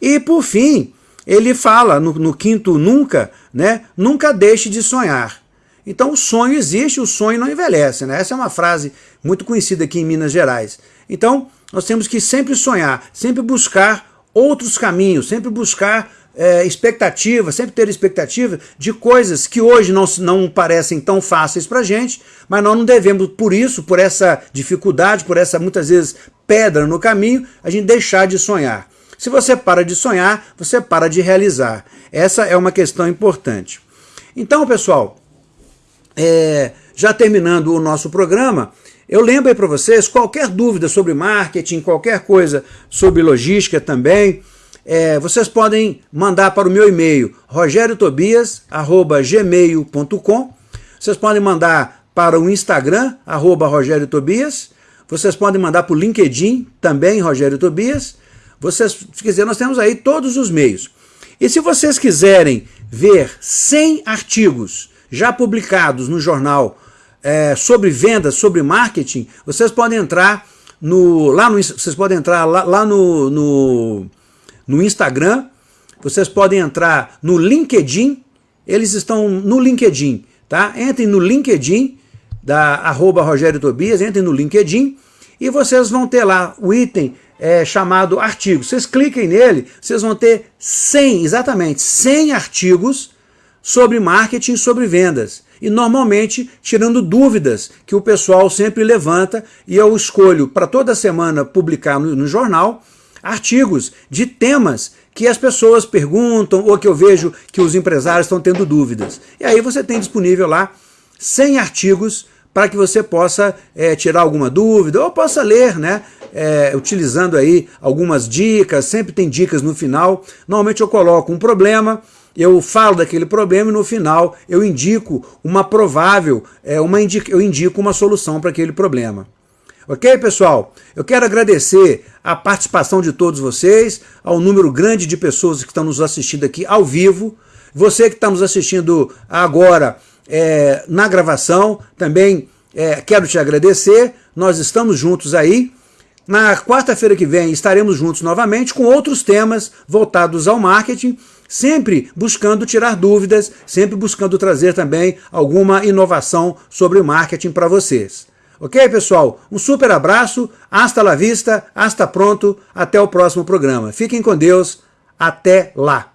E por fim, ele fala no, no quinto nunca, né? Nunca deixe de sonhar. Então o sonho existe, o sonho não envelhece. Né? Essa é uma frase muito conhecida aqui em Minas Gerais. Então nós temos que sempre sonhar, sempre buscar outros caminhos, sempre buscar é, expectativa, sempre ter expectativa de coisas que hoje não, não parecem tão fáceis para gente, mas nós não devemos, por isso, por essa dificuldade, por essa muitas vezes pedra no caminho, a gente deixar de sonhar. Se você para de sonhar, você para de realizar. Essa é uma questão importante. Então, pessoal, é, já terminando o nosso programa, eu lembro aí para vocês, qualquer dúvida sobre marketing, qualquer coisa sobre logística também, é, vocês podem mandar para o meu e-mail rogeriotobias.gmail.com Vocês podem mandar para o Instagram, arroba Rogério Tobias. Vocês podem mandar para o LinkedIn, também Rogério Tobias Vocês, quer dizer, nós temos aí todos os meios. E se vocês quiserem ver 100 artigos já publicados no jornal é, sobre vendas, sobre marketing, vocês podem entrar no, lá no, vocês podem entrar lá, lá no, no, no Instagram, vocês podem entrar no LinkedIn, eles estão no LinkedIn, tá? Entrem no LinkedIn, da arroba Rogério Tobias, entrem no LinkedIn e vocês vão ter lá o item é, chamado artigos. Vocês cliquem nele, vocês vão ter 100, exatamente, 100 artigos sobre marketing e sobre vendas. E normalmente tirando dúvidas que o pessoal sempre levanta e eu escolho para toda semana publicar no, no jornal artigos de temas que as pessoas perguntam ou que eu vejo que os empresários estão tendo dúvidas. E aí você tem disponível lá 100 artigos para que você possa é, tirar alguma dúvida ou possa ler, né? É, utilizando aí algumas dicas, sempre tem dicas no final. Normalmente eu coloco um problema, eu falo daquele problema e no final eu indico uma provável, é, uma indico, eu indico uma solução para aquele problema. Ok, pessoal? Eu quero agradecer a participação de todos vocês, ao número grande de pessoas que estão nos assistindo aqui ao vivo. Você que está nos assistindo agora é, na gravação, também é, quero te agradecer. Nós estamos juntos aí. Na quarta-feira que vem estaremos juntos novamente com outros temas voltados ao marketing, sempre buscando tirar dúvidas, sempre buscando trazer também alguma inovação sobre marketing para vocês. Ok, pessoal? Um super abraço, hasta la vista, hasta pronto, até o próximo programa. Fiquem com Deus, até lá!